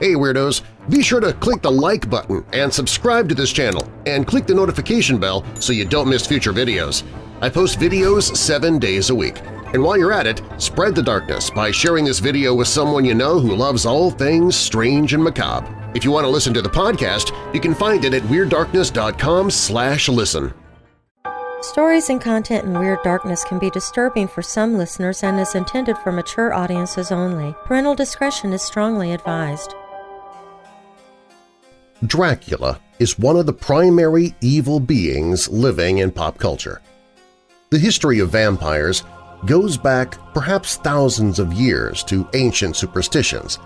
Hey Weirdos! Be sure to click the like button and subscribe to this channel and click the notification bell so you don't miss future videos. I post videos seven days a week. And while you're at it, spread the darkness by sharing this video with someone you know who loves all things strange and macabre. If you want to listen to the podcast, you can find it at WeirdDarkness.com slash listen. Stories and content in Weird Darkness can be disturbing for some listeners and is intended for mature audiences only. Parental discretion is strongly advised. Dracula is one of the primary evil beings living in pop culture. The history of vampires goes back perhaps thousands of years to ancient superstitions.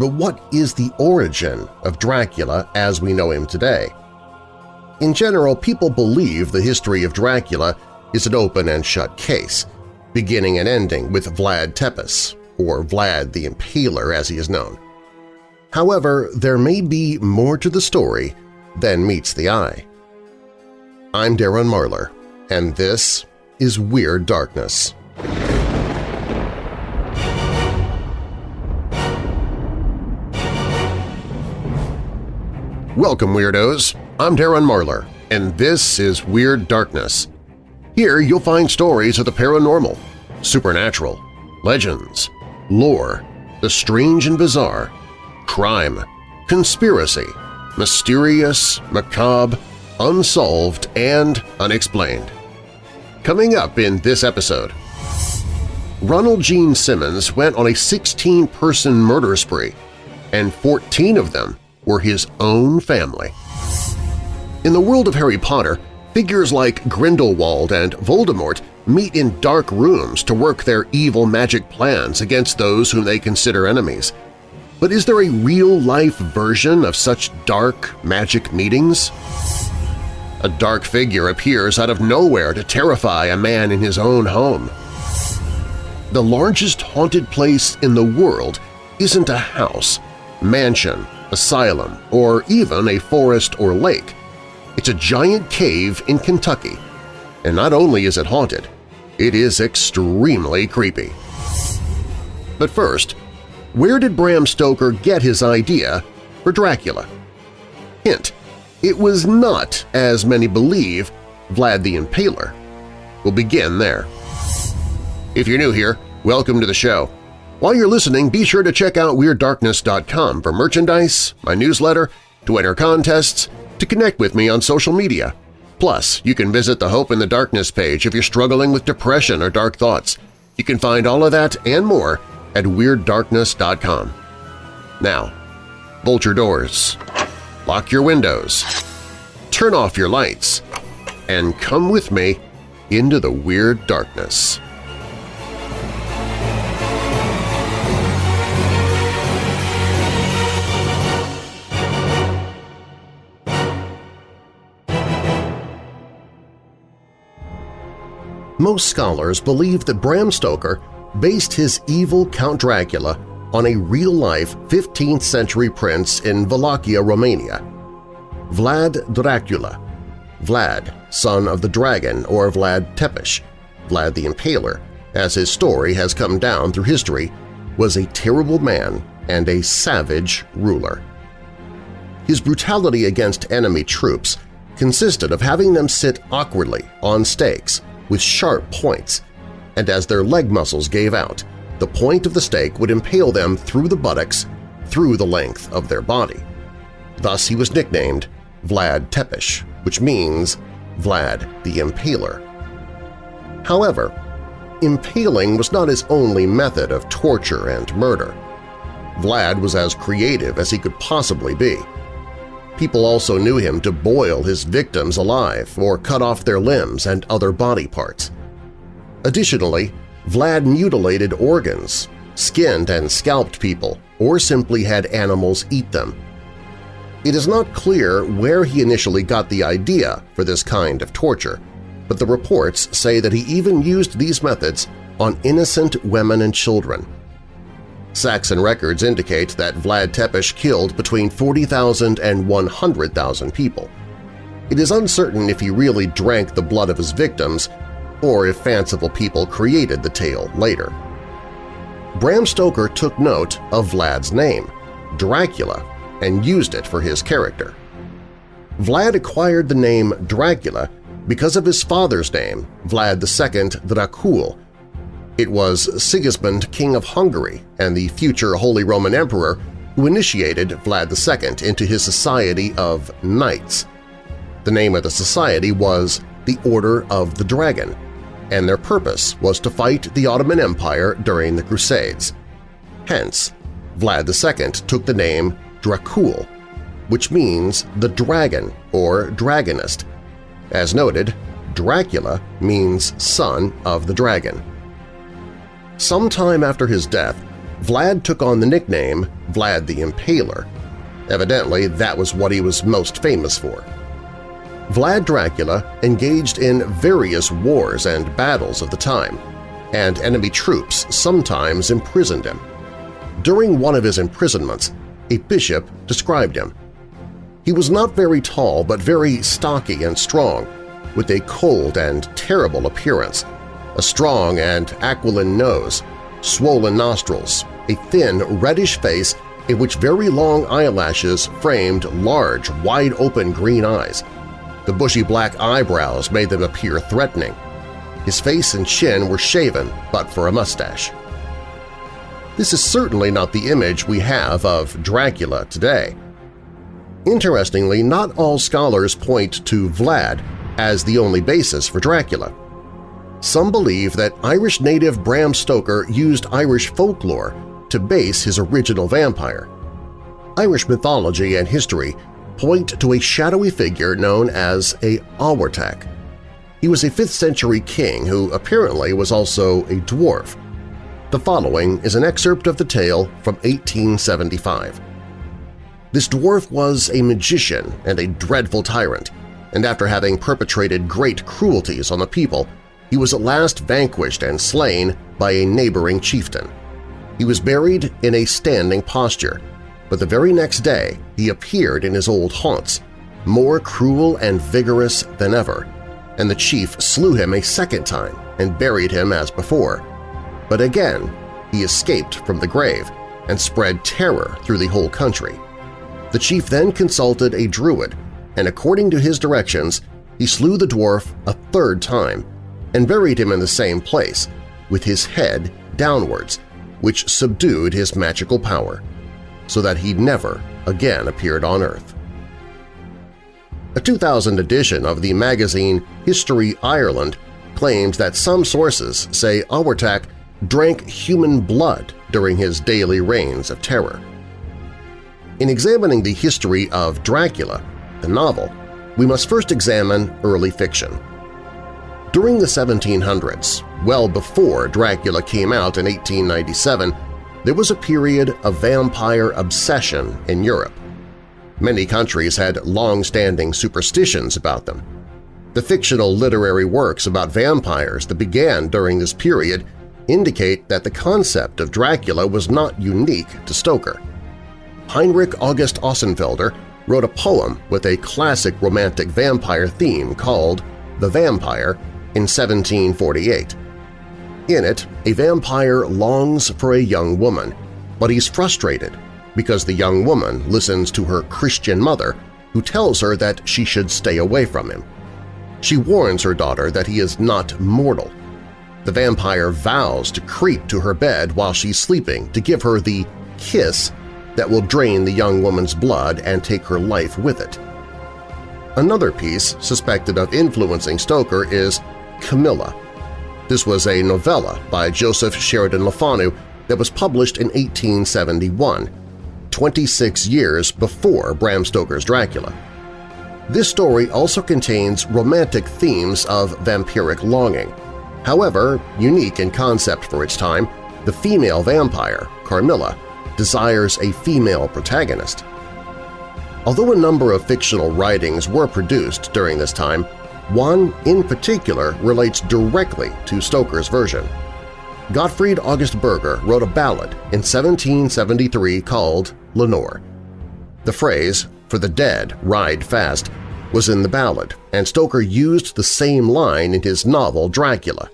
But what is the origin of Dracula as we know him today? In general, people believe the history of Dracula is an open and shut case, beginning and ending with Vlad Tepes, or Vlad the Impaler as he is known. However, there may be more to the story than meets the eye. I'm Darren Marlar, and this is Weird Darkness. Welcome, Weirdos! I'm Darren Marlar, and this is Weird Darkness. Here you'll find stories of the paranormal, supernatural, legends, lore, the strange and bizarre, crime, conspiracy, mysterious, macabre, unsolved, and unexplained. Coming up in this episode, Ronald Gene Simmons went on a 16-person murder spree, and 14 of them were his own family. In the world of Harry Potter, figures like Grindelwald and Voldemort meet in dark rooms to work their evil magic plans against those whom they consider enemies – but is there a real-life version of such dark magic meetings? A dark figure appears out of nowhere to terrify a man in his own home. The largest haunted place in the world isn't a house, mansion, asylum, or even a forest or lake. It's a giant cave in Kentucky, and not only is it haunted, it is extremely creepy. But first, where did Bram Stoker get his idea for Dracula? Hint, it was not, as many believe, Vlad the Impaler. We'll begin there. If you're new here, welcome to the show. While you're listening, be sure to check out WeirdDarkness.com for merchandise, my newsletter, to enter contests, to connect with me on social media. Plus, you can visit the Hope in the Darkness page if you're struggling with depression or dark thoughts. You can find all of that and more at WeirdDarkness.com. Now, bolt your doors, lock your windows, turn off your lights, and come with me into the Weird Darkness. Most scholars believe that Bram Stoker based his evil Count Dracula on a real-life 15th-century prince in Wallachia, Romania. Vlad Dracula, Vlad, son of the dragon or Vlad Tepes, Vlad the Impaler, as his story has come down through history, was a terrible man and a savage ruler. His brutality against enemy troops consisted of having them sit awkwardly on stakes with sharp points and as their leg muscles gave out, the point of the stake would impale them through the buttocks, through the length of their body. Thus he was nicknamed Vlad Tepes, which means Vlad the Impaler. However, impaling was not his only method of torture and murder. Vlad was as creative as he could possibly be. People also knew him to boil his victims alive or cut off their limbs and other body parts. Additionally, Vlad mutilated organs, skinned and scalped people, or simply had animals eat them. It is not clear where he initially got the idea for this kind of torture, but the reports say that he even used these methods on innocent women and children. Saxon records indicate that Vlad Tepes killed between 40,000 and 100,000 people. It is uncertain if he really drank the blood of his victims or if fanciful people created the tale later. Bram Stoker took note of Vlad's name, Dracula and used it for his character. Vlad acquired the name Dracula because of his father's name, Vlad II Dracul. It was Sigismund, King of Hungary and the future Holy Roman Emperor who initiated Vlad II into his society of knights. The name of the society was the Order of the Dragon, and their purpose was to fight the Ottoman Empire during the Crusades. Hence, Vlad II took the name Dracul, which means the dragon or dragonist. As noted, Dracula means son of the dragon. Sometime after his death, Vlad took on the nickname Vlad the Impaler. Evidently, that was what he was most famous for. Vlad Dracula engaged in various wars and battles of the time, and enemy troops sometimes imprisoned him. During one of his imprisonments, a bishop described him. He was not very tall but very stocky and strong, with a cold and terrible appearance, a strong and aquiline nose, swollen nostrils, a thin, reddish face in which very long eyelashes framed large, wide-open green eyes, the bushy black eyebrows made them appear threatening. His face and chin were shaven but for a mustache. This is certainly not the image we have of Dracula today. Interestingly, not all scholars point to Vlad as the only basis for Dracula. Some believe that Irish native Bram Stoker used Irish folklore to base his original vampire. Irish mythology and history point to a shadowy figure known as a Abhartach. He was a 5th century king who apparently was also a dwarf. The following is an excerpt of the tale from 1875. This dwarf was a magician and a dreadful tyrant, and after having perpetrated great cruelties on the people, he was at last vanquished and slain by a neighboring chieftain. He was buried in a standing posture, but the very next day he appeared in his old haunts, more cruel and vigorous than ever, and the chief slew him a second time and buried him as before. But again he escaped from the grave and spread terror through the whole country. The chief then consulted a druid, and according to his directions, he slew the dwarf a third time and buried him in the same place, with his head downwards, which subdued his magical power so that he never again appeared on Earth. A 2000 edition of the magazine History Ireland claims that some sources say Abhartach drank human blood during his daily reigns of terror. In examining the history of Dracula, the novel, we must first examine early fiction. During the 1700s, well before Dracula came out in 1897, there was a period of vampire obsession in Europe. Many countries had long-standing superstitions about them. The fictional literary works about vampires that began during this period indicate that the concept of Dracula was not unique to Stoker. Heinrich August Ossenfelder wrote a poem with a classic romantic vampire theme called The Vampire in 1748. In it, a vampire longs for a young woman, but he's frustrated because the young woman listens to her Christian mother who tells her that she should stay away from him. She warns her daughter that he is not mortal. The vampire vows to creep to her bed while she's sleeping to give her the kiss that will drain the young woman's blood and take her life with it. Another piece suspected of influencing Stoker is Carmilla, this was a novella by Joseph Sheridan Le Fanu that was published in 1871, 26 years before Bram Stoker's Dracula. This story also contains romantic themes of vampiric longing. However, unique in concept for its time, the female vampire, Carmilla, desires a female protagonist. Although a number of fictional writings were produced during this time, one, in particular, relates directly to Stoker's version. Gottfried August Bürger wrote a ballad in 1773 called Lenore. The phrase, for the dead ride fast, was in the ballad, and Stoker used the same line in his novel Dracula.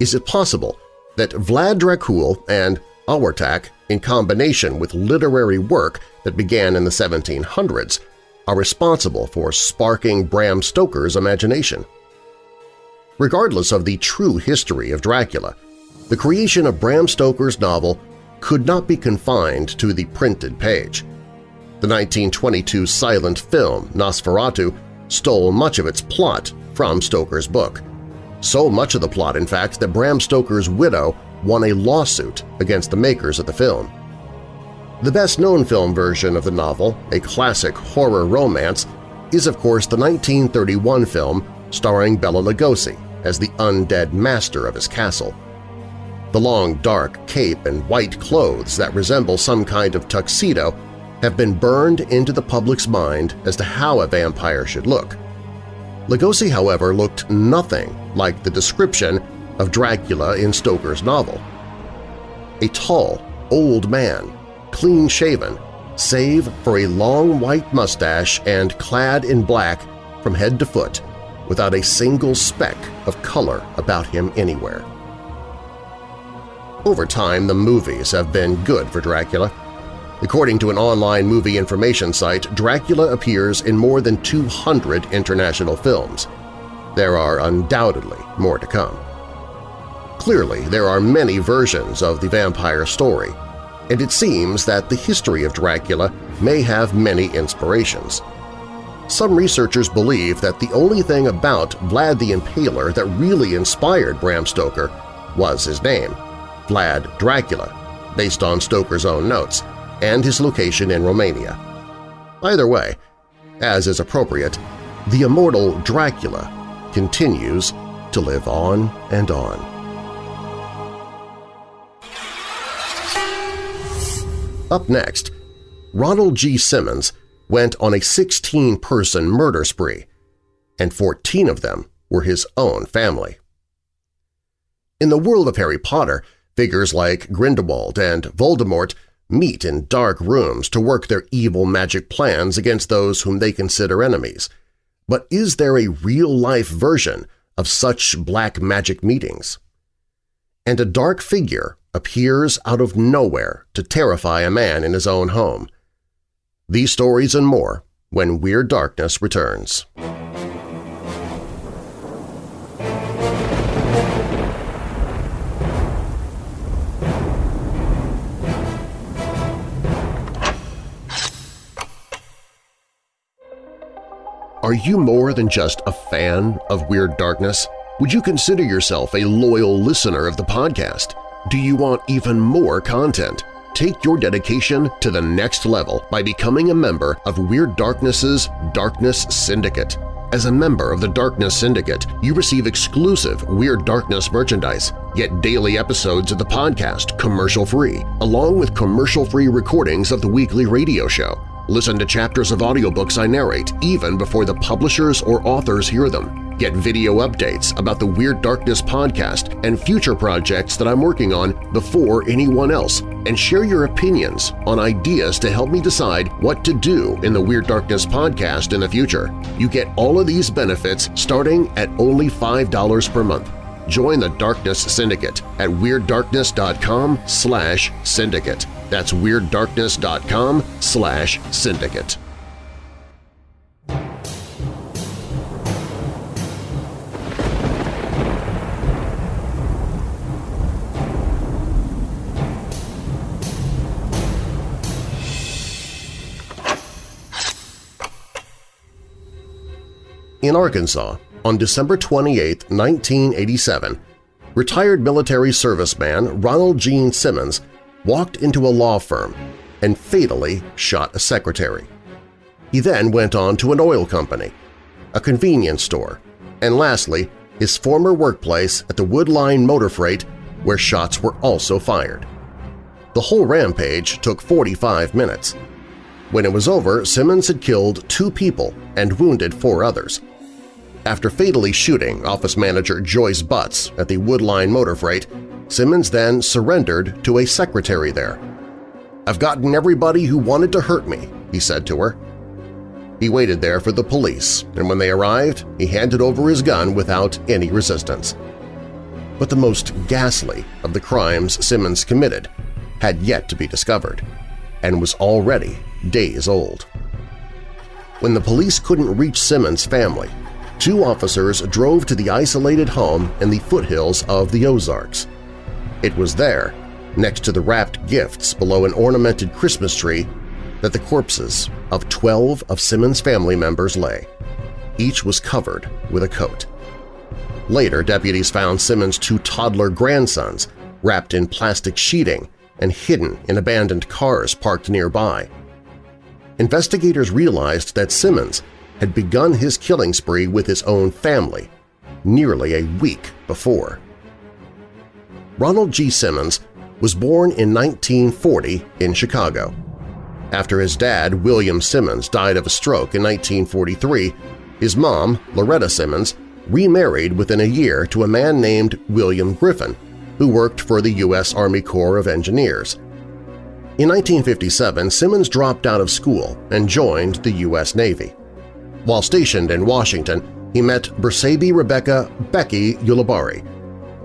Is it possible that Vlad Dracul and Abhartach in combination with literary work that began in the 1700s, are responsible for sparking Bram Stoker's imagination. Regardless of the true history of Dracula, the creation of Bram Stoker's novel could not be confined to the printed page. The 1922 silent film Nosferatu stole much of its plot from Stoker's book. So much of the plot, in fact, that Bram Stoker's widow won a lawsuit against the makers of the film. The best-known film version of the novel, a classic horror romance, is of course the 1931 film starring Bela Lugosi as the undead master of his castle. The long dark cape and white clothes that resemble some kind of tuxedo have been burned into the public's mind as to how a vampire should look. Lugosi, however, looked nothing like the description of Dracula in Stoker's novel. A tall, old man, clean-shaven, save for a long white mustache and clad in black from head to foot, without a single speck of color about him anywhere. Over time, the movies have been good for Dracula. According to an online movie information site, Dracula appears in more than 200 international films. There are undoubtedly more to come. Clearly, there are many versions of the vampire story, and it seems that the history of Dracula may have many inspirations. Some researchers believe that the only thing about Vlad the Impaler that really inspired Bram Stoker was his name, Vlad Dracula, based on Stoker's own notes, and his location in Romania. Either way, as is appropriate, the immortal Dracula continues to live on and on. Up next, Ronald G. Simmons went on a 16-person murder spree, and 14 of them were his own family. In the world of Harry Potter, Figures like Grindelwald and Voldemort meet in dark rooms to work their evil magic plans against those whom they consider enemies. But is there a real-life version of such black magic meetings? And a dark figure appears out of nowhere to terrify a man in his own home. These stories and more when Weird Darkness returns. Are you more than just a fan of Weird Darkness? Would you consider yourself a loyal listener of the podcast? Do you want even more content? Take your dedication to the next level by becoming a member of Weird Darkness's Darkness Syndicate. As a member of the Darkness Syndicate, you receive exclusive Weird Darkness merchandise, get daily episodes of the podcast commercial-free, along with commercial-free recordings of the weekly radio show, Listen to chapters of audiobooks I narrate even before the publishers or authors hear them. Get video updates about the Weird Darkness podcast and future projects that I'm working on before anyone else, and share your opinions on ideas to help me decide what to do in the Weird Darkness podcast in the future. You get all of these benefits starting at only $5 per month. Join the Darkness Syndicate at WeirdDarkness.com slash syndicate. That's WeirdDarkness.com slash syndicate. In Arkansas, on December 28, 1987, retired military serviceman Ronald Gene Simmons walked into a law firm and fatally shot a secretary. He then went on to an oil company, a convenience store, and lastly, his former workplace at the Woodline Motor Freight where shots were also fired. The whole rampage took 45 minutes. When it was over, Simmons had killed two people and wounded four others. After fatally shooting office manager Joyce Butts at the Woodline Motor Freight, Simmons then surrendered to a secretary there. "'I've gotten everybody who wanted to hurt me,' he said to her. He waited there for the police, and when they arrived, he handed over his gun without any resistance. But the most ghastly of the crimes Simmons committed had yet to be discovered and was already days old. When the police couldn't reach Simmons' family, two officers drove to the isolated home in the foothills of the Ozarks. It was there, next to the wrapped gifts below an ornamented Christmas tree, that the corpses of 12 of Simmons' family members lay. Each was covered with a coat. Later, deputies found Simmons' two toddler grandsons wrapped in plastic sheeting and hidden in abandoned cars parked nearby. Investigators realized that Simmons had begun his killing spree with his own family nearly a week before. Ronald G. Simmons was born in 1940 in Chicago. After his dad, William Simmons, died of a stroke in 1943, his mom, Loretta Simmons, remarried within a year to a man named William Griffin, who worked for the U.S. Army Corps of Engineers. In 1957, Simmons dropped out of school and joined the U.S. Navy. While stationed in Washington, he met Bersabe Rebecca Becky Ulibarri.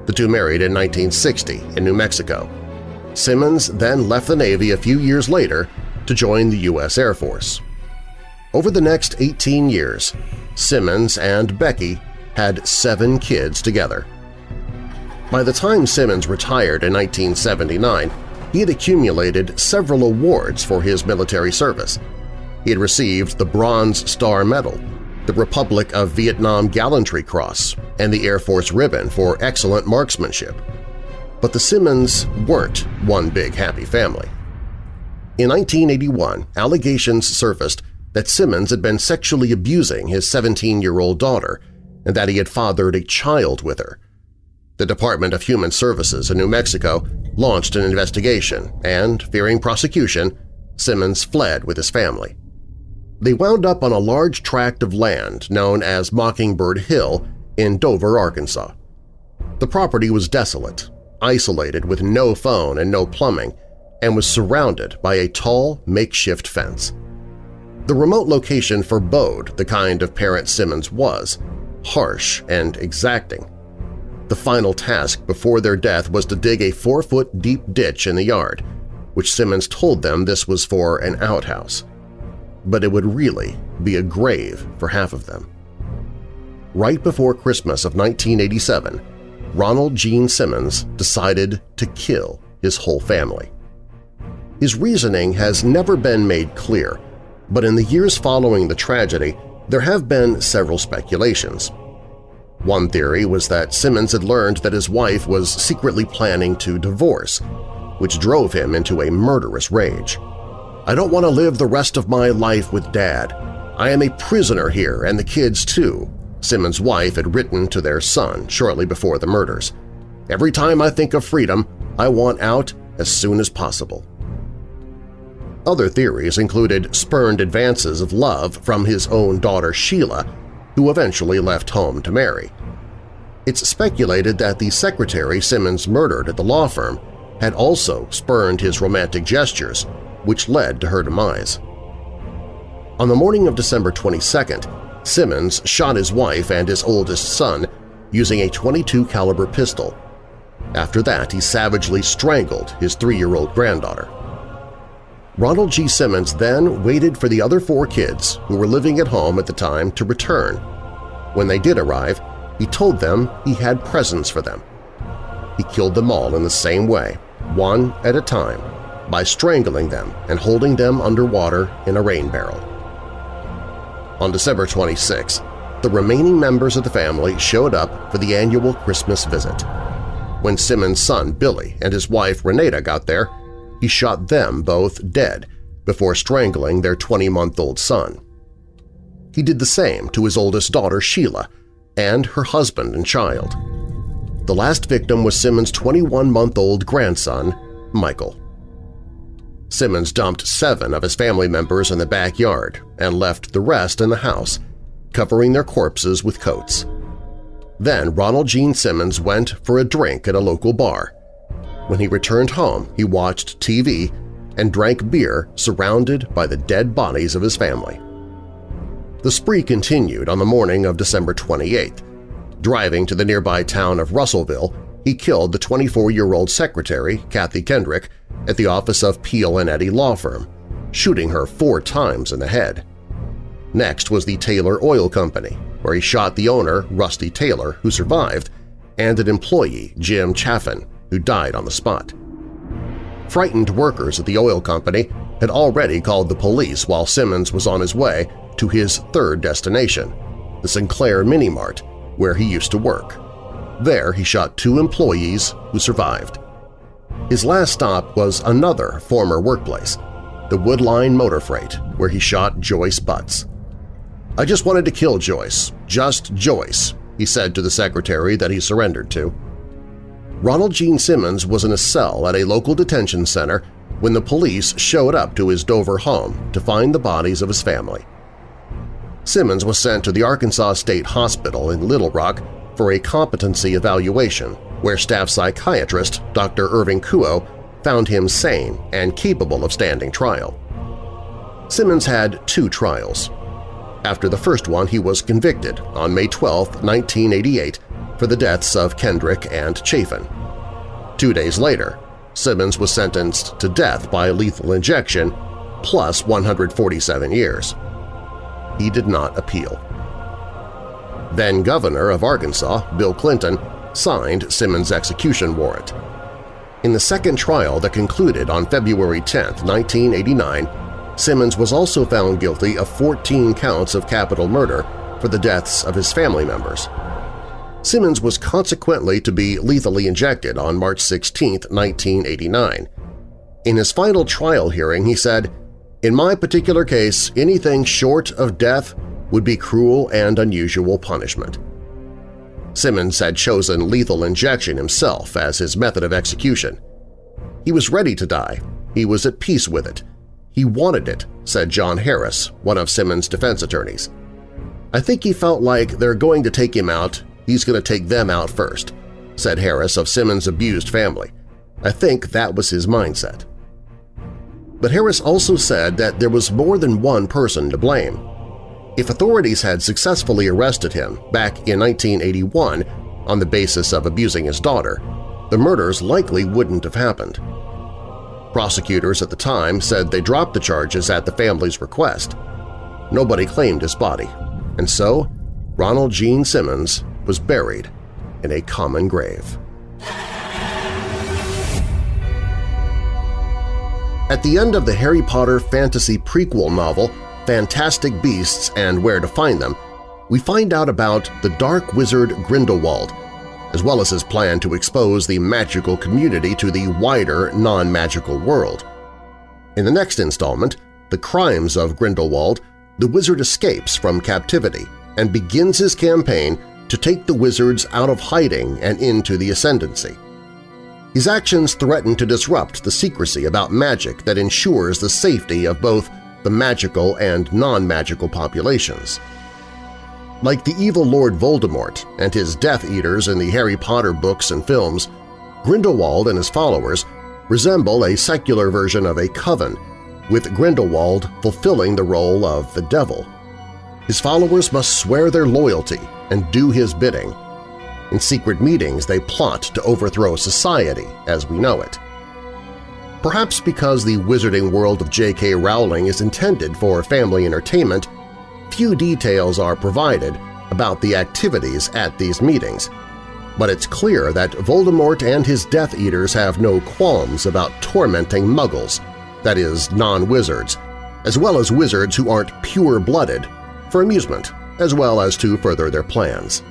The two married in 1960 in New Mexico. Simmons then left the Navy a few years later to join the U.S. Air Force. Over the next 18 years, Simmons and Becky had seven kids together. By the time Simmons retired in 1979, he had accumulated several awards for his military service. He had received the Bronze Star Medal, the Republic of Vietnam Gallantry Cross, and the Air Force Ribbon for excellent marksmanship. But the Simmons weren't one big happy family. In 1981, allegations surfaced that Simmons had been sexually abusing his 17-year-old daughter and that he had fathered a child with her. The Department of Human Services in New Mexico launched an investigation and, fearing prosecution, Simmons fled with his family. They wound up on a large tract of land known as Mockingbird Hill in Dover, Arkansas. The property was desolate, isolated with no phone and no plumbing, and was surrounded by a tall, makeshift fence. The remote location forebode the kind of parent Simmons was, harsh and exacting. The final task before their death was to dig a four-foot deep ditch in the yard, which Simmons told them this was for an outhouse. But it would really be a grave for half of them. Right before Christmas of 1987, Ronald Gene Simmons decided to kill his whole family. His reasoning has never been made clear, but in the years following the tragedy, there have been several speculations. One theory was that Simmons had learned that his wife was secretly planning to divorce, which drove him into a murderous rage. I don't want to live the rest of my life with Dad. I am a prisoner here and the kids too, Simmons' wife had written to their son shortly before the murders. Every time I think of freedom, I want out as soon as possible. Other theories included spurned advances of love from his own daughter Sheila, who eventually left home to marry. It's speculated that the secretary Simmons murdered at the law firm had also spurned his romantic gestures, which led to her demise. On the morning of December 22nd, Simmons shot his wife and his oldest son using a 22 caliber pistol. After that, he savagely strangled his three-year-old granddaughter. Ronald G. Simmons then waited for the other four kids who were living at home at the time to return. When they did arrive, he told them he had presents for them. He killed them all in the same way, one at a time, by strangling them and holding them underwater in a rain barrel. On December 26, the remaining members of the family showed up for the annual Christmas visit. When Simmons' son Billy and his wife Renata got there, he shot them both dead before strangling their 20-month-old son. He did the same to his oldest daughter Sheila and her husband and child. The last victim was Simmons' 21-month-old grandson, Michael. Simmons dumped seven of his family members in the backyard and left the rest in the house, covering their corpses with coats. Then Ronald Gene Simmons went for a drink at a local bar, when he returned home, he watched TV and drank beer surrounded by the dead bodies of his family. The spree continued on the morning of December 28th. Driving to the nearby town of Russellville, he killed the 24-year-old secretary, Kathy Kendrick, at the office of Peel and Eddy Law Firm, shooting her four times in the head. Next was the Taylor Oil Company, where he shot the owner, Rusty Taylor, who survived, and an employee, Jim Chaffin, who died on the spot. Frightened workers at the oil company had already called the police while Simmons was on his way to his third destination, the Sinclair Mini Mart, where he used to work. There he shot two employees who survived. His last stop was another former workplace, the Woodline Motor Freight, where he shot Joyce Butts. I just wanted to kill Joyce, just Joyce, he said to the secretary that he surrendered to. Ronald Gene Simmons was in a cell at a local detention center when the police showed up to his Dover home to find the bodies of his family. Simmons was sent to the Arkansas State Hospital in Little Rock for a competency evaluation where staff psychiatrist Dr. Irving Kuo found him sane and capable of standing trial. Simmons had two trials. After the first one, he was convicted on May 12, 1988, for the deaths of Kendrick and Chaffin. Two days later, Simmons was sentenced to death by lethal injection plus 147 years. He did not appeal. Then-Governor of Arkansas, Bill Clinton, signed Simmons' execution warrant. In the second trial that concluded on February 10, 1989, Simmons was also found guilty of 14 counts of capital murder for the deaths of his family members. Simmons was consequently to be lethally injected on March 16, 1989. In his final trial hearing, he said, In my particular case, anything short of death would be cruel and unusual punishment. Simmons had chosen lethal injection himself as his method of execution. He was ready to die. He was at peace with it. He wanted it, said John Harris, one of Simmons' defense attorneys. I think he felt like they're going to take him out, he's going to take them out first, said Harris of Simmons' abused family. I think that was his mindset. But Harris also said that there was more than one person to blame. If authorities had successfully arrested him back in 1981 on the basis of abusing his daughter, the murders likely wouldn't have happened. Prosecutors at the time said they dropped the charges at the family's request. Nobody claimed his body, and so Ronald Gene Simmons was buried in a common grave. At the end of the Harry Potter fantasy prequel novel, Fantastic Beasts and Where to Find Them, we find out about the Dark Wizard Grindelwald, as well as his plan to expose the magical community to the wider non-magical world. In the next installment, The Crimes of Grindelwald, the wizard escapes from captivity and begins his campaign to take the wizards out of hiding and into the Ascendancy. His actions threaten to disrupt the secrecy about magic that ensures the safety of both the magical and non-magical populations. Like the evil Lord Voldemort and his Death Eaters in the Harry Potter books and films, Grindelwald and his followers resemble a secular version of a coven, with Grindelwald fulfilling the role of the devil. His followers must swear their loyalty and do his bidding. In secret meetings they plot to overthrow society as we know it. Perhaps because the wizarding world of J.K. Rowling is intended for family entertainment, few details are provided about the activities at these meetings, but it's clear that Voldemort and his Death Eaters have no qualms about tormenting muggles, that is, non-wizards, as well as wizards who aren't pure-blooded, for amusement as well as to further their plans.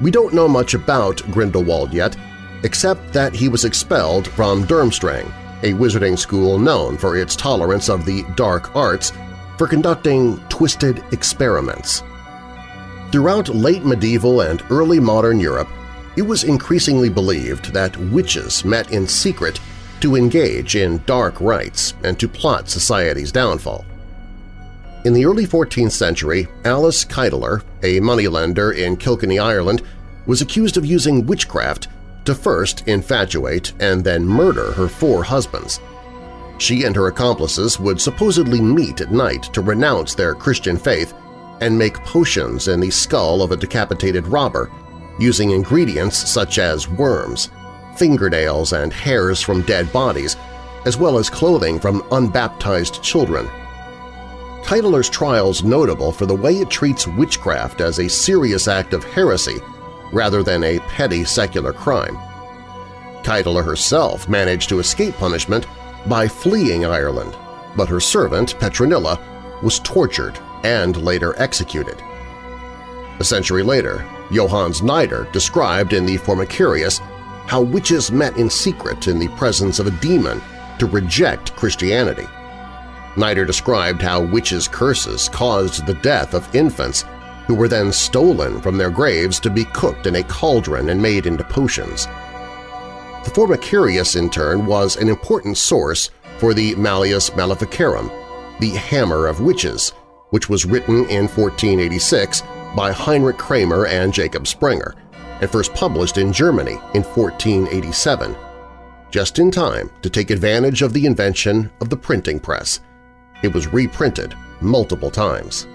We don't know much about Grindelwald yet, except that he was expelled from Durmstrang, a wizarding school known for its tolerance of the dark arts, for conducting twisted experiments. Throughout late medieval and early modern Europe, it was increasingly believed that witches met in secret to engage in dark rites and to plot society's downfall. In the early 14th century, Alice Kyteler, a moneylender in Kilkenny, Ireland, was accused of using witchcraft to first infatuate and then murder her four husbands. She and her accomplices would supposedly meet at night to renounce their Christian faith and make potions in the skull of a decapitated robber, using ingredients such as worms, fingernails, and hairs from dead bodies as well as clothing from unbaptized children. Kyteler's trial's notable for the way it treats witchcraft as a serious act of heresy rather than a petty secular crime. Kyteler herself managed to escape punishment by fleeing Ireland, but her servant, Petronilla, was tortured and later executed. A century later, Johannes Nider described in the Formicarius how witches met in secret in the presence of a demon to reject Christianity. Nider described how witches' curses caused the death of infants who were then stolen from their graves to be cooked in a cauldron and made into potions. The Formicarius, in turn, was an important source for the Malleus Maleficarum, the Hammer of Witches, which was written in 1486 by Heinrich Kramer and Jacob Sprenger, and first published in Germany in 1487, just in time to take advantage of the invention of the printing press. It was reprinted multiple times.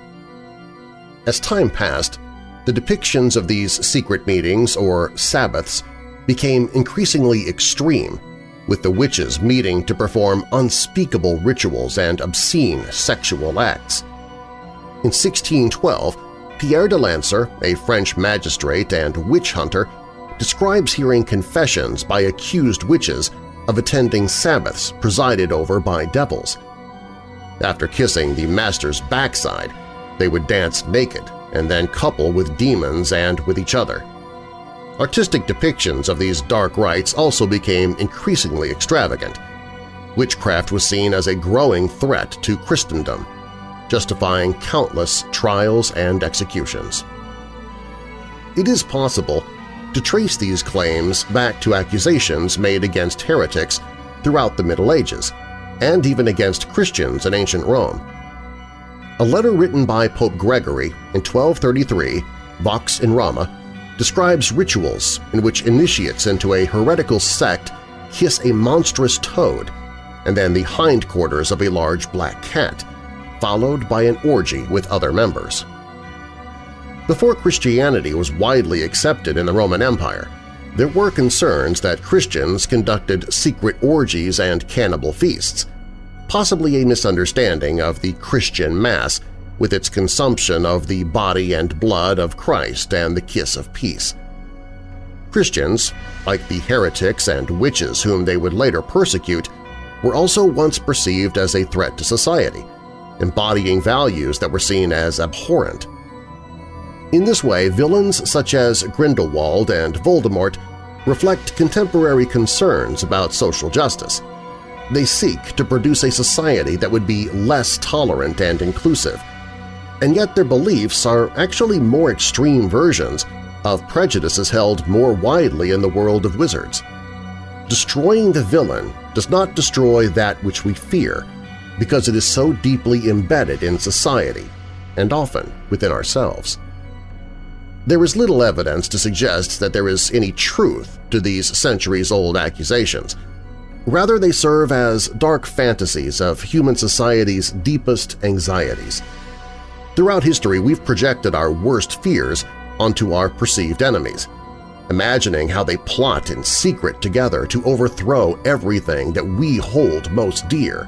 As time passed, the depictions of these secret meetings, or Sabbaths, became increasingly extreme, with the witches meeting to perform unspeakable rituals and obscene sexual acts. In 1612, Pierre de Lancre, a French magistrate and witch hunter, describes hearing confessions by accused witches of attending Sabbaths presided over by devils. After kissing the master's backside, they would dance naked and then couple with demons and with each other. Artistic depictions of these dark rites also became increasingly extravagant. Witchcraft was seen as a growing threat to Christendom, justifying countless trials and executions. It is possible to trace these claims back to accusations made against heretics throughout the Middle Ages, and even against Christians in ancient Rome. A letter written by Pope Gregory in 1233, Vox in Rama, describes rituals in which initiates into a heretical sect kiss a monstrous toad and then the hindquarters of a large black cat, followed by an orgy with other members. Before Christianity was widely accepted in the Roman Empire, there were concerns that Christians conducted secret orgies and cannibal feasts, possibly a misunderstanding of the Christian Mass with its consumption of the body and blood of Christ and the kiss of peace. Christians, like the heretics and witches whom they would later persecute, were also once perceived as a threat to society, embodying values that were seen as abhorrent. In this way, villains such as Grindelwald and Voldemort reflect contemporary concerns about social justice. They seek to produce a society that would be less tolerant and inclusive, and yet their beliefs are actually more extreme versions of prejudices held more widely in the world of wizards. Destroying the villain does not destroy that which we fear because it is so deeply embedded in society and often within ourselves. There is little evidence to suggest that there is any truth to these centuries-old accusations. Rather, they serve as dark fantasies of human society's deepest anxieties – Throughout history, we've projected our worst fears onto our perceived enemies, imagining how they plot in secret together to overthrow everything that we hold most dear,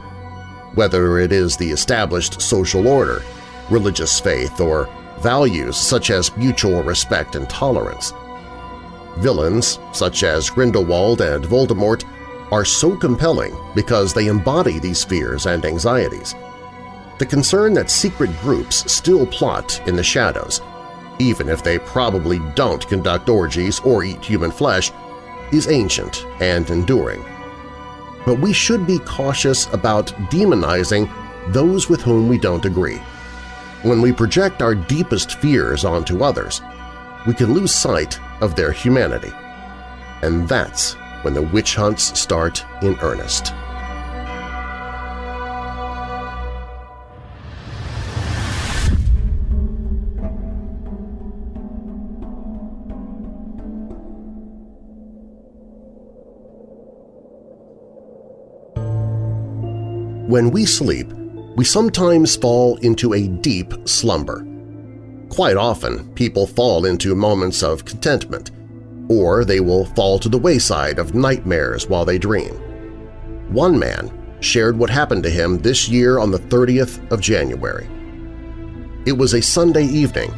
whether it is the established social order, religious faith, or values such as mutual respect and tolerance. Villains, such as Grindelwald and Voldemort, are so compelling because they embody these fears and anxieties the concern that secret groups still plot in the shadows, even if they probably don't conduct orgies or eat human flesh, is ancient and enduring. But we should be cautious about demonizing those with whom we don't agree. When we project our deepest fears onto others, we can lose sight of their humanity. And that's when the witch hunts start in earnest. When we sleep, we sometimes fall into a deep slumber. Quite often, people fall into moments of contentment, or they will fall to the wayside of nightmares while they dream. One man shared what happened to him this year on the 30th of January. It was a Sunday evening,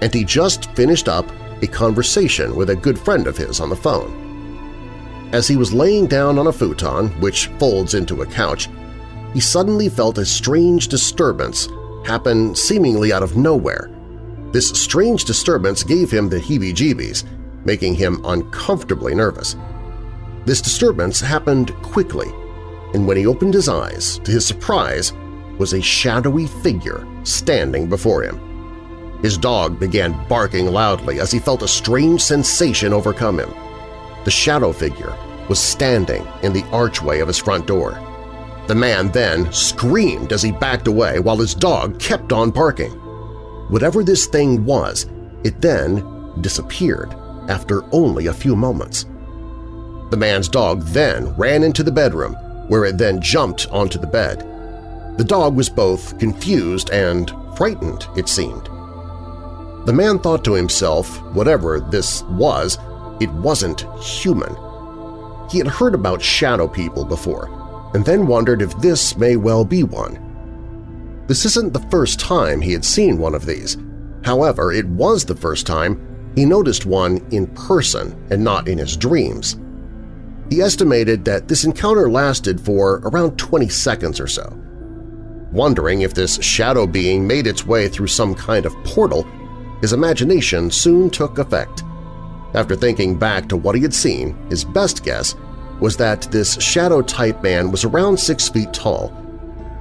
and he just finished up a conversation with a good friend of his on the phone. As he was laying down on a futon, which folds into a couch, he suddenly felt a strange disturbance happen seemingly out of nowhere. This strange disturbance gave him the heebie-jeebies, making him uncomfortably nervous. This disturbance happened quickly, and when he opened his eyes, to his surprise, was a shadowy figure standing before him. His dog began barking loudly as he felt a strange sensation overcome him. The shadow figure was standing in the archway of his front door. The man then screamed as he backed away while his dog kept on barking. Whatever this thing was, it then disappeared after only a few moments. The man's dog then ran into the bedroom, where it then jumped onto the bed. The dog was both confused and frightened, it seemed. The man thought to himself, whatever this was, it wasn't human. He had heard about shadow people before, and then wondered if this may well be one. This isn't the first time he had seen one of these. However, it was the first time he noticed one in person and not in his dreams. He estimated that this encounter lasted for around 20 seconds or so. Wondering if this shadow being made its way through some kind of portal, his imagination soon took effect. After thinking back to what he had seen, his best guess was that this shadow-type man was around six feet tall.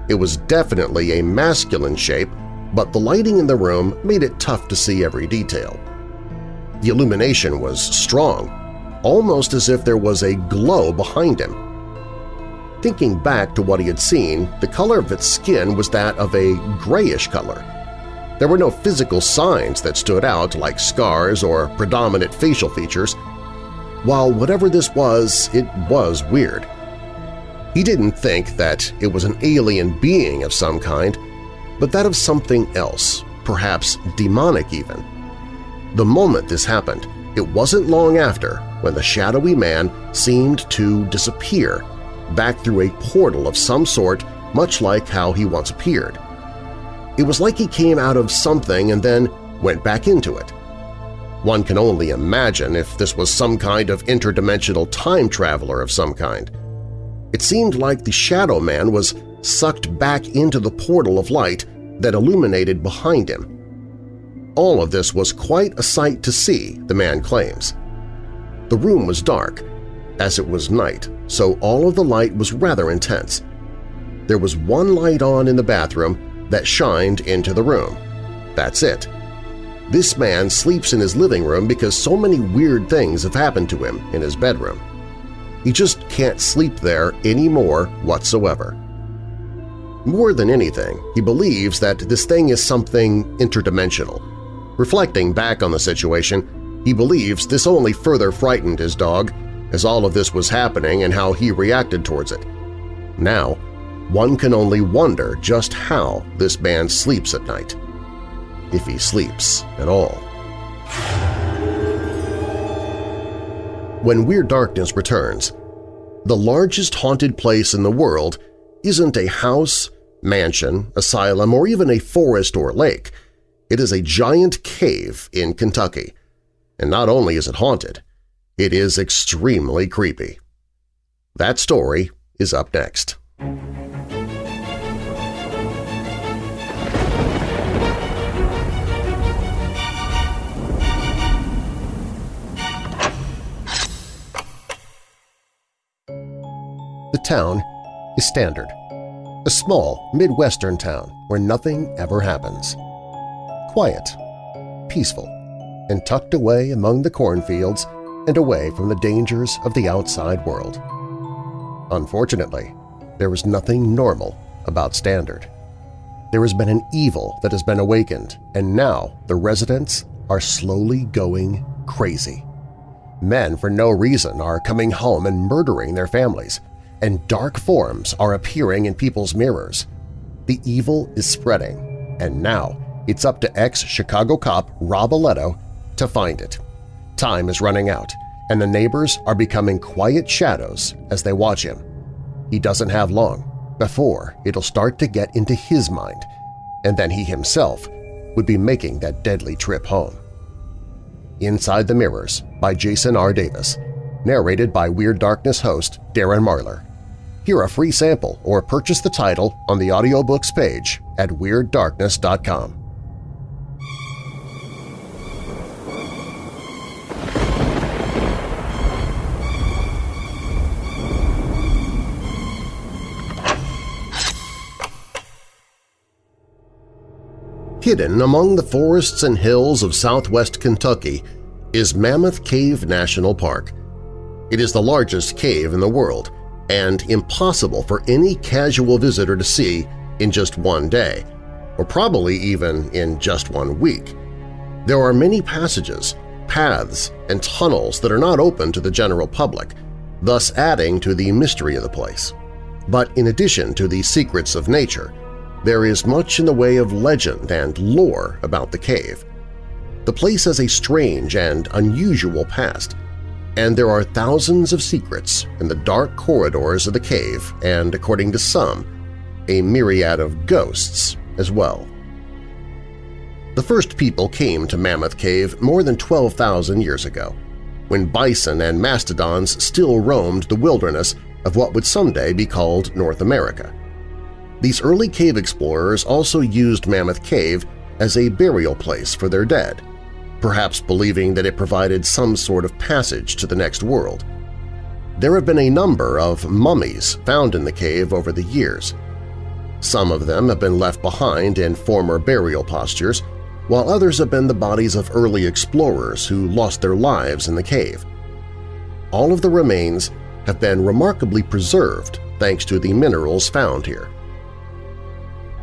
It was definitely a masculine shape, but the lighting in the room made it tough to see every detail. The illumination was strong, almost as if there was a glow behind him. Thinking back to what he had seen, the color of its skin was that of a grayish color, there were no physical signs that stood out like scars or predominant facial features. While whatever this was, it was weird. He didn't think that it was an alien being of some kind, but that of something else, perhaps demonic even. The moment this happened, it wasn't long after when the shadowy man seemed to disappear back through a portal of some sort much like how he once appeared. It was like he came out of something and then went back into it. One can only imagine if this was some kind of interdimensional time traveler of some kind. It seemed like the Shadow Man was sucked back into the portal of light that illuminated behind him. All of this was quite a sight to see, the man claims. The room was dark, as it was night, so all of the light was rather intense. There was one light on in the bathroom that shined into the room. That's it. This man sleeps in his living room because so many weird things have happened to him in his bedroom. He just can't sleep there anymore whatsoever. More than anything, he believes that this thing is something interdimensional. Reflecting back on the situation, he believes this only further frightened his dog as all of this was happening and how he reacted towards it. Now, one can only wonder just how this man sleeps at night, if he sleeps at all. When Weird Darkness returns, the largest haunted place in the world isn't a house, mansion, asylum, or even a forest or lake. It is a giant cave in Kentucky. And not only is it haunted, it is extremely creepy. That story is up next. The town is Standard, a small Midwestern town where nothing ever happens. Quiet, peaceful, and tucked away among the cornfields and away from the dangers of the outside world. Unfortunately, there is nothing normal about Standard. There has been an evil that has been awakened, and now the residents are slowly going crazy. Men for no reason are coming home and murdering their families, and dark forms are appearing in people's mirrors. The evil is spreading, and now it's up to ex-Chicago cop Rob Aletto to find it. Time is running out, and the neighbors are becoming quiet shadows as they watch him. he doesn't have long before it'll start to get into his mind, and then he himself would be making that deadly trip home. Inside the Mirrors by Jason R. Davis, narrated by Weird Darkness host Darren Marlar. Hear a free sample or purchase the title on the audiobooks page at WeirdDarkness.com. Hidden among the forests and hills of southwest Kentucky is Mammoth Cave National Park. It is the largest cave in the world and impossible for any casual visitor to see in just one day, or probably even in just one week. There are many passages, paths, and tunnels that are not open to the general public, thus adding to the mystery of the place. But in addition to the secrets of nature, there is much in the way of legend and lore about the cave. The place has a strange and unusual past, and there are thousands of secrets in the dark corridors of the cave and, according to some, a myriad of ghosts as well. The first people came to Mammoth Cave more than 12,000 years ago, when bison and mastodons still roamed the wilderness of what would someday be called North America. These early cave explorers also used Mammoth Cave as a burial place for their dead, perhaps believing that it provided some sort of passage to the next world. There have been a number of mummies found in the cave over the years. Some of them have been left behind in former burial postures, while others have been the bodies of early explorers who lost their lives in the cave. All of the remains have been remarkably preserved thanks to the minerals found here.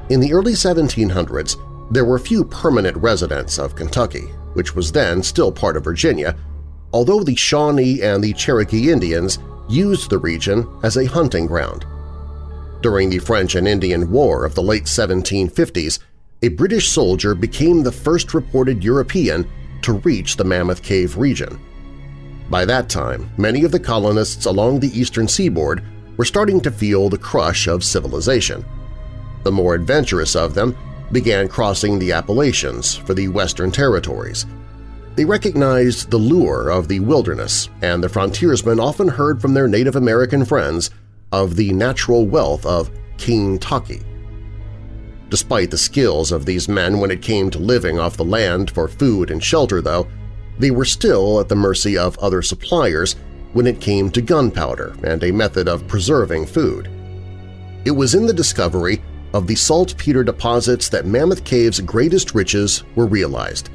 In the early 1700s, there were few permanent residents of Kentucky, which was then still part of Virginia, although the Shawnee and the Cherokee Indians used the region as a hunting ground. During the French and Indian War of the late 1750s, a British soldier became the first reported European to reach the Mammoth Cave region. By that time, many of the colonists along the eastern seaboard were starting to feel the crush of civilization – the more adventurous of them began crossing the Appalachians for the Western Territories. They recognized the lure of the wilderness, and the frontiersmen often heard from their Native American friends of the natural wealth of Kentucky. Despite the skills of these men when it came to living off the land for food and shelter, though, they were still at the mercy of other suppliers when it came to gunpowder and a method of preserving food. It was in the discovery of the saltpeter deposits that Mammoth Cave's greatest riches were realized.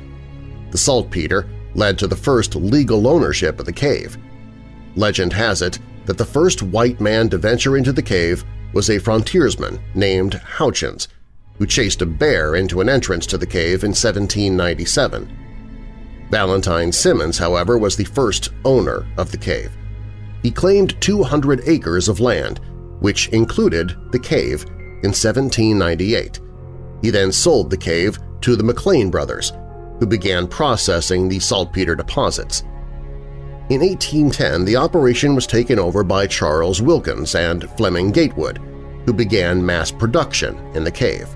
The saltpeter led to the first legal ownership of the cave. Legend has it that the first white man to venture into the cave was a frontiersman named Houchins, who chased a bear into an entrance to the cave in 1797. Valentine Simmons, however, was the first owner of the cave. He claimed 200 acres of land, which included the cave in 1798. He then sold the cave to the McLean brothers, who began processing the saltpeter deposits. In 1810, the operation was taken over by Charles Wilkins and Fleming Gatewood, who began mass production in the cave.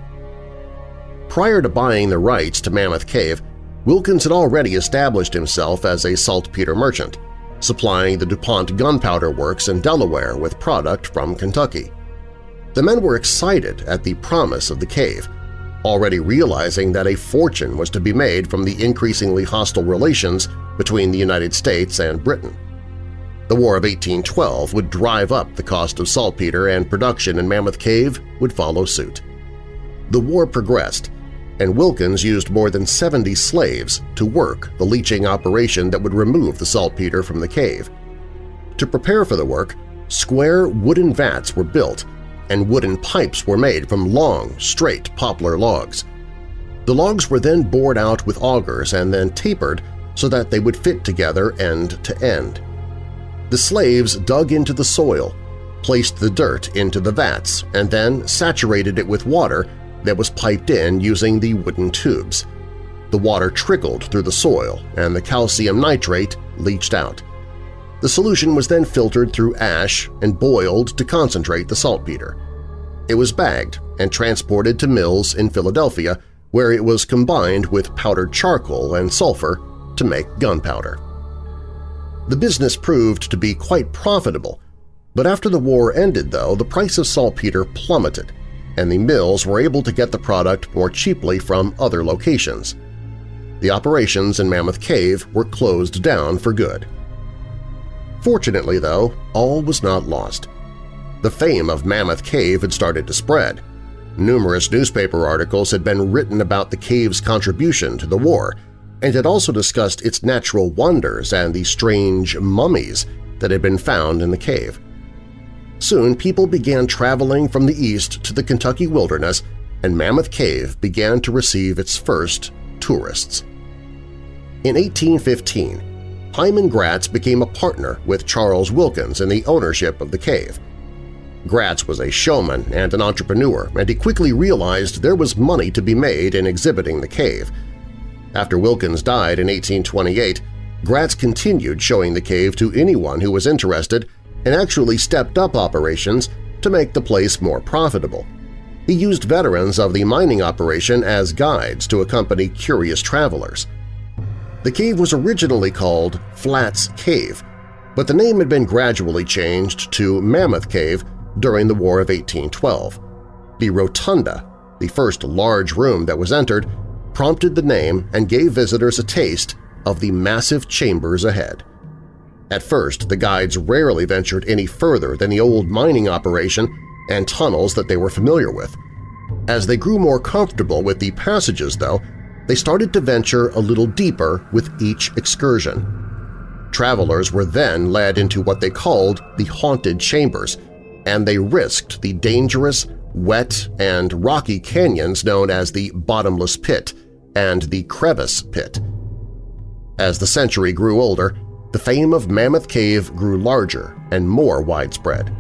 Prior to buying the rights to Mammoth Cave, Wilkins had already established himself as a saltpeter merchant, supplying the DuPont Gunpowder Works in Delaware with product from Kentucky. The men were excited at the promise of the cave, already realizing that a fortune was to be made from the increasingly hostile relations between the United States and Britain. The War of 1812 would drive up the cost of saltpeter and production in Mammoth Cave would follow suit. The war progressed, and Wilkins used more than 70 slaves to work the leaching operation that would remove the saltpeter from the cave. To prepare for the work, square wooden vats were built and wooden pipes were made from long, straight poplar logs. The logs were then bored out with augers and then tapered so that they would fit together end to end. The slaves dug into the soil, placed the dirt into the vats, and then saturated it with water that was piped in using the wooden tubes. The water trickled through the soil and the calcium nitrate leached out. The solution was then filtered through ash and boiled to concentrate the saltpeter. It was bagged and transported to mills in Philadelphia where it was combined with powdered charcoal and sulfur to make gunpowder. The business proved to be quite profitable, but after the war ended, though, the price of saltpeter plummeted, and the mills were able to get the product more cheaply from other locations. The operations in Mammoth Cave were closed down for good. Fortunately, though, all was not lost. The fame of Mammoth Cave had started to spread. Numerous newspaper articles had been written about the cave's contribution to the war and had also discussed its natural wonders and the strange mummies that had been found in the cave. Soon people began traveling from the east to the Kentucky wilderness and Mammoth Cave began to receive its first tourists. In 1815, Hyman Gratz became a partner with Charles Wilkins in the ownership of the cave. Gratz was a showman and an entrepreneur, and he quickly realized there was money to be made in exhibiting the cave. After Wilkins died in 1828, Gratz continued showing the cave to anyone who was interested and actually stepped up operations to make the place more profitable. He used veterans of the mining operation as guides to accompany curious travelers. The cave was originally called Flats Cave, but the name had been gradually changed to Mammoth Cave during the War of 1812. The rotunda, the first large room that was entered, prompted the name and gave visitors a taste of the massive chambers ahead. At first, the guides rarely ventured any further than the old mining operation and tunnels that they were familiar with. As they grew more comfortable with the passages, though, they started to venture a little deeper with each excursion. Travelers were then led into what they called the Haunted Chambers, and they risked the dangerous, wet, and rocky canyons known as the Bottomless Pit and the Crevice Pit. As the century grew older, the fame of Mammoth Cave grew larger and more widespread.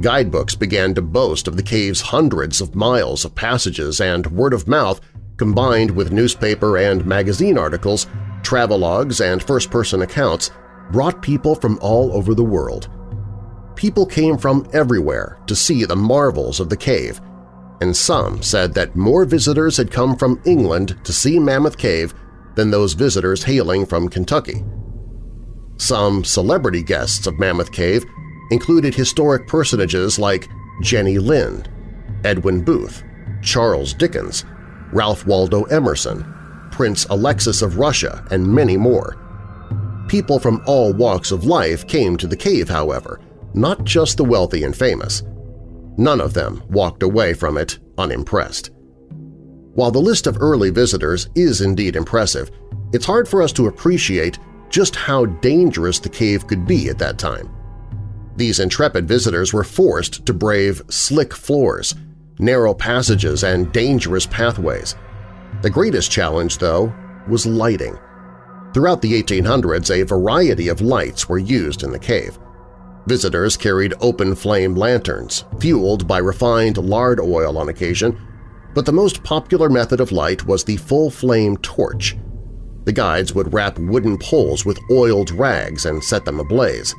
Guidebooks began to boast of the cave's hundreds of miles of passages and word of mouth combined with newspaper and magazine articles, travelogues, and first-person accounts, brought people from all over the world. People came from everywhere to see the marvels of the cave, and some said that more visitors had come from England to see Mammoth Cave than those visitors hailing from Kentucky. Some celebrity guests of Mammoth Cave included historic personages like Jenny Lind, Edwin Booth, Charles Dickens, Ralph Waldo Emerson, Prince Alexis of Russia, and many more. People from all walks of life came to the cave, however, not just the wealthy and famous. None of them walked away from it unimpressed. While the list of early visitors is indeed impressive, it's hard for us to appreciate just how dangerous the cave could be at that time. These intrepid visitors were forced to brave slick floors, narrow passages, and dangerous pathways. The greatest challenge, though, was lighting. Throughout the 1800s, a variety of lights were used in the cave. Visitors carried open-flame lanterns, fueled by refined lard oil on occasion, but the most popular method of light was the full-flame torch. The guides would wrap wooden poles with oiled rags and set them ablaze.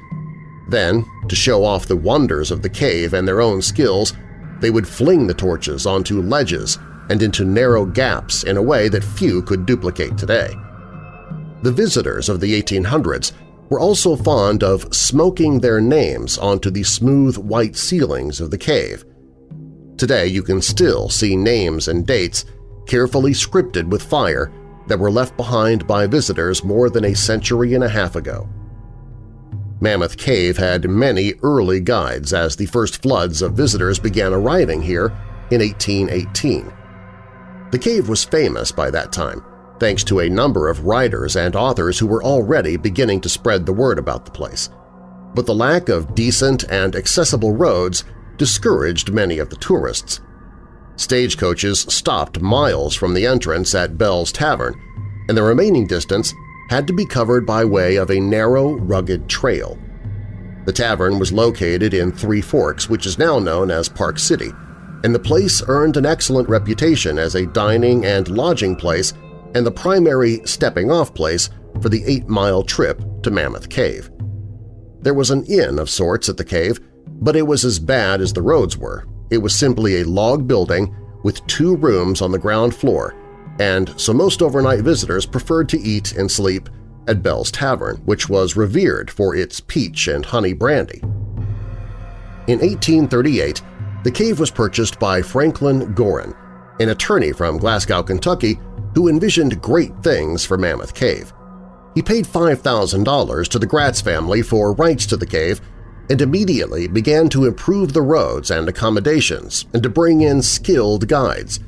Then, to show off the wonders of the cave and their own skills, they would fling the torches onto ledges and into narrow gaps in a way that few could duplicate today. The visitors of the 1800s were also fond of smoking their names onto the smooth white ceilings of the cave. Today you can still see names and dates carefully scripted with fire that were left behind by visitors more than a century and a half ago. Mammoth Cave had many early guides as the first floods of visitors began arriving here in 1818. The cave was famous by that time, thanks to a number of writers and authors who were already beginning to spread the word about the place. But the lack of decent and accessible roads discouraged many of the tourists. Stagecoaches stopped miles from the entrance at Bell's Tavern, and the remaining distance had to be covered by way of a narrow, rugged trail. The tavern was located in Three Forks, which is now known as Park City, and the place earned an excellent reputation as a dining and lodging place and the primary stepping-off place for the eight-mile trip to Mammoth Cave. There was an inn of sorts at the cave, but it was as bad as the roads were. It was simply a log building with two rooms on the ground floor, and so most overnight visitors preferred to eat and sleep at Bell's Tavern, which was revered for its peach and honey brandy. In 1838, the cave was purchased by Franklin Gorin, an attorney from Glasgow, Kentucky, who envisioned great things for Mammoth Cave. He paid $5,000 to the Gratz family for rights to the cave and immediately began to improve the roads and accommodations and to bring in skilled guides.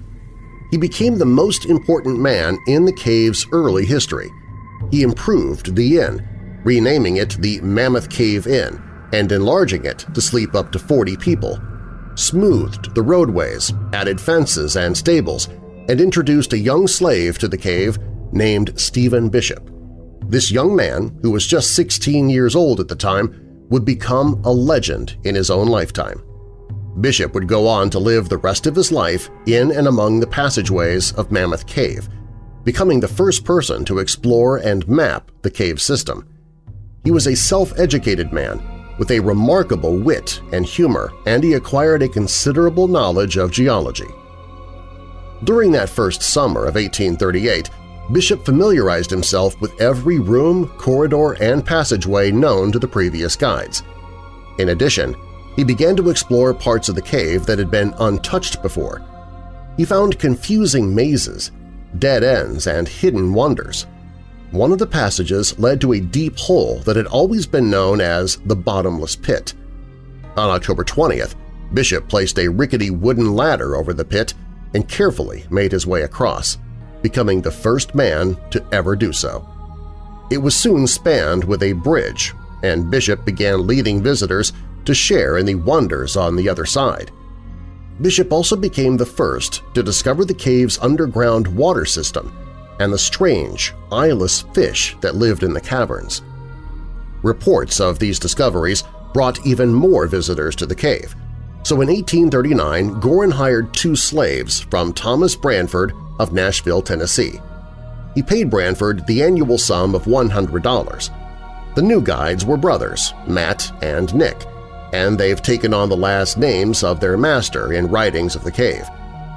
He became the most important man in the cave's early history. He improved the inn, renaming it the Mammoth Cave Inn and enlarging it to sleep up to 40 people, smoothed the roadways, added fences and stables, and introduced a young slave to the cave named Stephen Bishop. This young man, who was just 16 years old at the time, would become a legend in his own lifetime. Bishop would go on to live the rest of his life in and among the passageways of Mammoth Cave, becoming the first person to explore and map the cave system. He was a self-educated man with a remarkable wit and humor, and he acquired a considerable knowledge of geology. During that first summer of 1838, Bishop familiarized himself with every room, corridor, and passageway known to the previous guides. In addition, he began to explore parts of the cave that had been untouched before. He found confusing mazes, dead ends, and hidden wonders. One of the passages led to a deep hole that had always been known as the Bottomless Pit. On October 20th, Bishop placed a rickety wooden ladder over the pit and carefully made his way across becoming the first man to ever do so. It was soon spanned with a bridge, and Bishop began leading visitors to share in the wonders on the other side. Bishop also became the first to discover the cave's underground water system and the strange, eyeless fish that lived in the caverns. Reports of these discoveries brought even more visitors to the cave, so in 1839 Gorin hired two slaves from Thomas Bransford of Nashville, Tennessee. He paid Bransford the annual sum of $100. The new guides were brothers, Matt and Nick, and they've taken on the last names of their master in writings of the cave.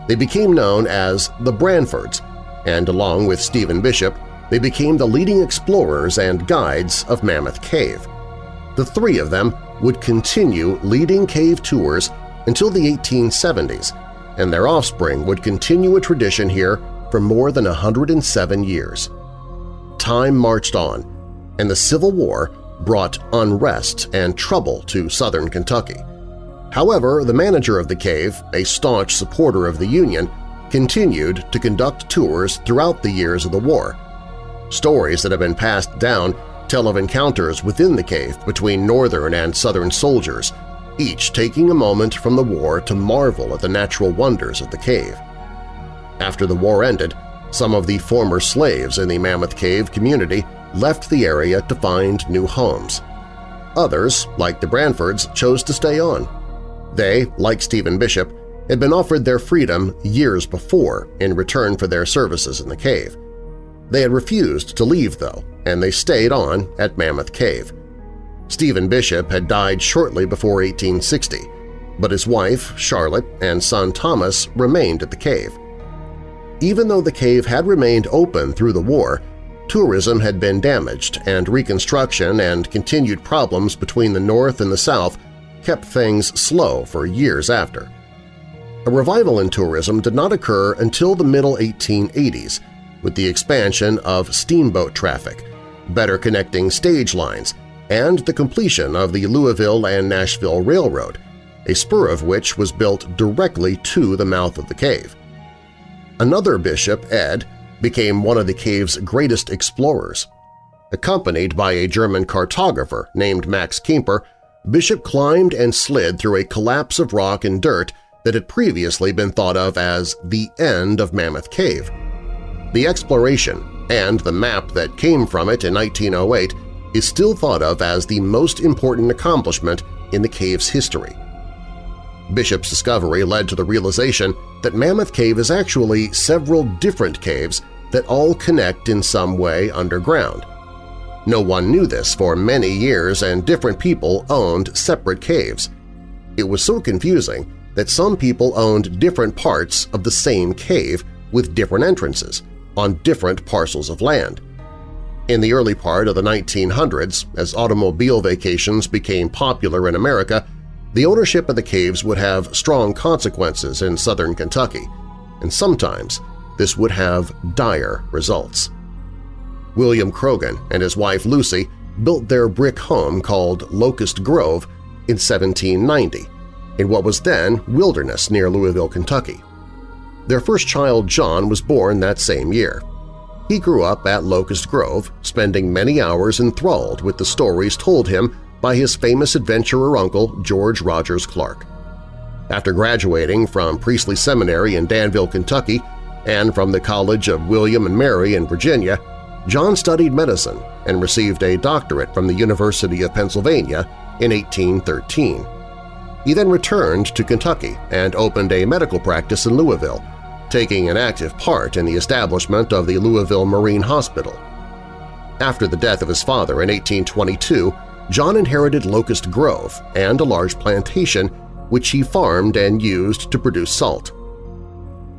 They became known as the Bransfords, and along with Stephen Bishop, they became the leading explorers and guides of Mammoth Cave. The three of them would continue leading cave tours until the 1870s and their offspring would continue a tradition here for more than 107 years. Time marched on, and the Civil War brought unrest and trouble to southern Kentucky. However, the manager of the cave, a staunch supporter of the Union, continued to conduct tours throughout the years of the war. Stories that have been passed down tell of encounters within the cave between Northern and Southern soldiers, each taking a moment from the war to marvel at the natural wonders of the cave. After the war ended, some of the former slaves in the Mammoth Cave community left the area to find new homes. Others, like the Bransfords, chose to stay on. They, like Stephen Bishop, had been offered their freedom years before in return for their services in the cave. They had refused to leave, though, and they stayed on at Mammoth Cave. Stephen Bishop had died shortly before 1860, but his wife, Charlotte, and son Thomas remained at the cave. Even though the cave had remained open through the war, tourism had been damaged and reconstruction and continued problems between the North and the South kept things slow for years after. A revival in tourism did not occur until the middle 1880s with the expansion of steamboat traffic, better connecting stage lines, and the completion of the Louisville and Nashville Railroad, a spur of which was built directly to the mouth of the cave. Another bishop, Ed, became one of the cave's greatest explorers. Accompanied by a German cartographer named Max Kemper, Bishop climbed and slid through a collapse of rock and dirt that had previously been thought of as the end of Mammoth Cave. The exploration and the map that came from it in 1908 is still thought of as the most important accomplishment in the cave's history. Bishop's discovery led to the realization that Mammoth Cave is actually several different caves that all connect in some way underground. No one knew this for many years and different people owned separate caves. It was so confusing that some people owned different parts of the same cave with different entrances on different parcels of land. In the early part of the 1900s, as automobile vacations became popular in America, the ownership of the caves would have strong consequences in southern Kentucky, and sometimes this would have dire results. William Croghan and his wife Lucy built their brick home called Locust Grove in 1790 in what was then Wilderness near Louisville, Kentucky. Their first child, John, was born that same year. He grew up at Locust Grove, spending many hours enthralled with the stories told him by his famous adventurer uncle George Rogers Clark. After graduating from Priestley Seminary in Danville, Kentucky, and from the College of William and Mary in Virginia, John studied medicine and received a doctorate from the University of Pennsylvania in 1813. He then returned to Kentucky and opened a medical practice in Louisville, taking an active part in the establishment of the Louisville Marine Hospital. After the death of his father in 1822, John inherited Locust Grove and a large plantation which he farmed and used to produce salt.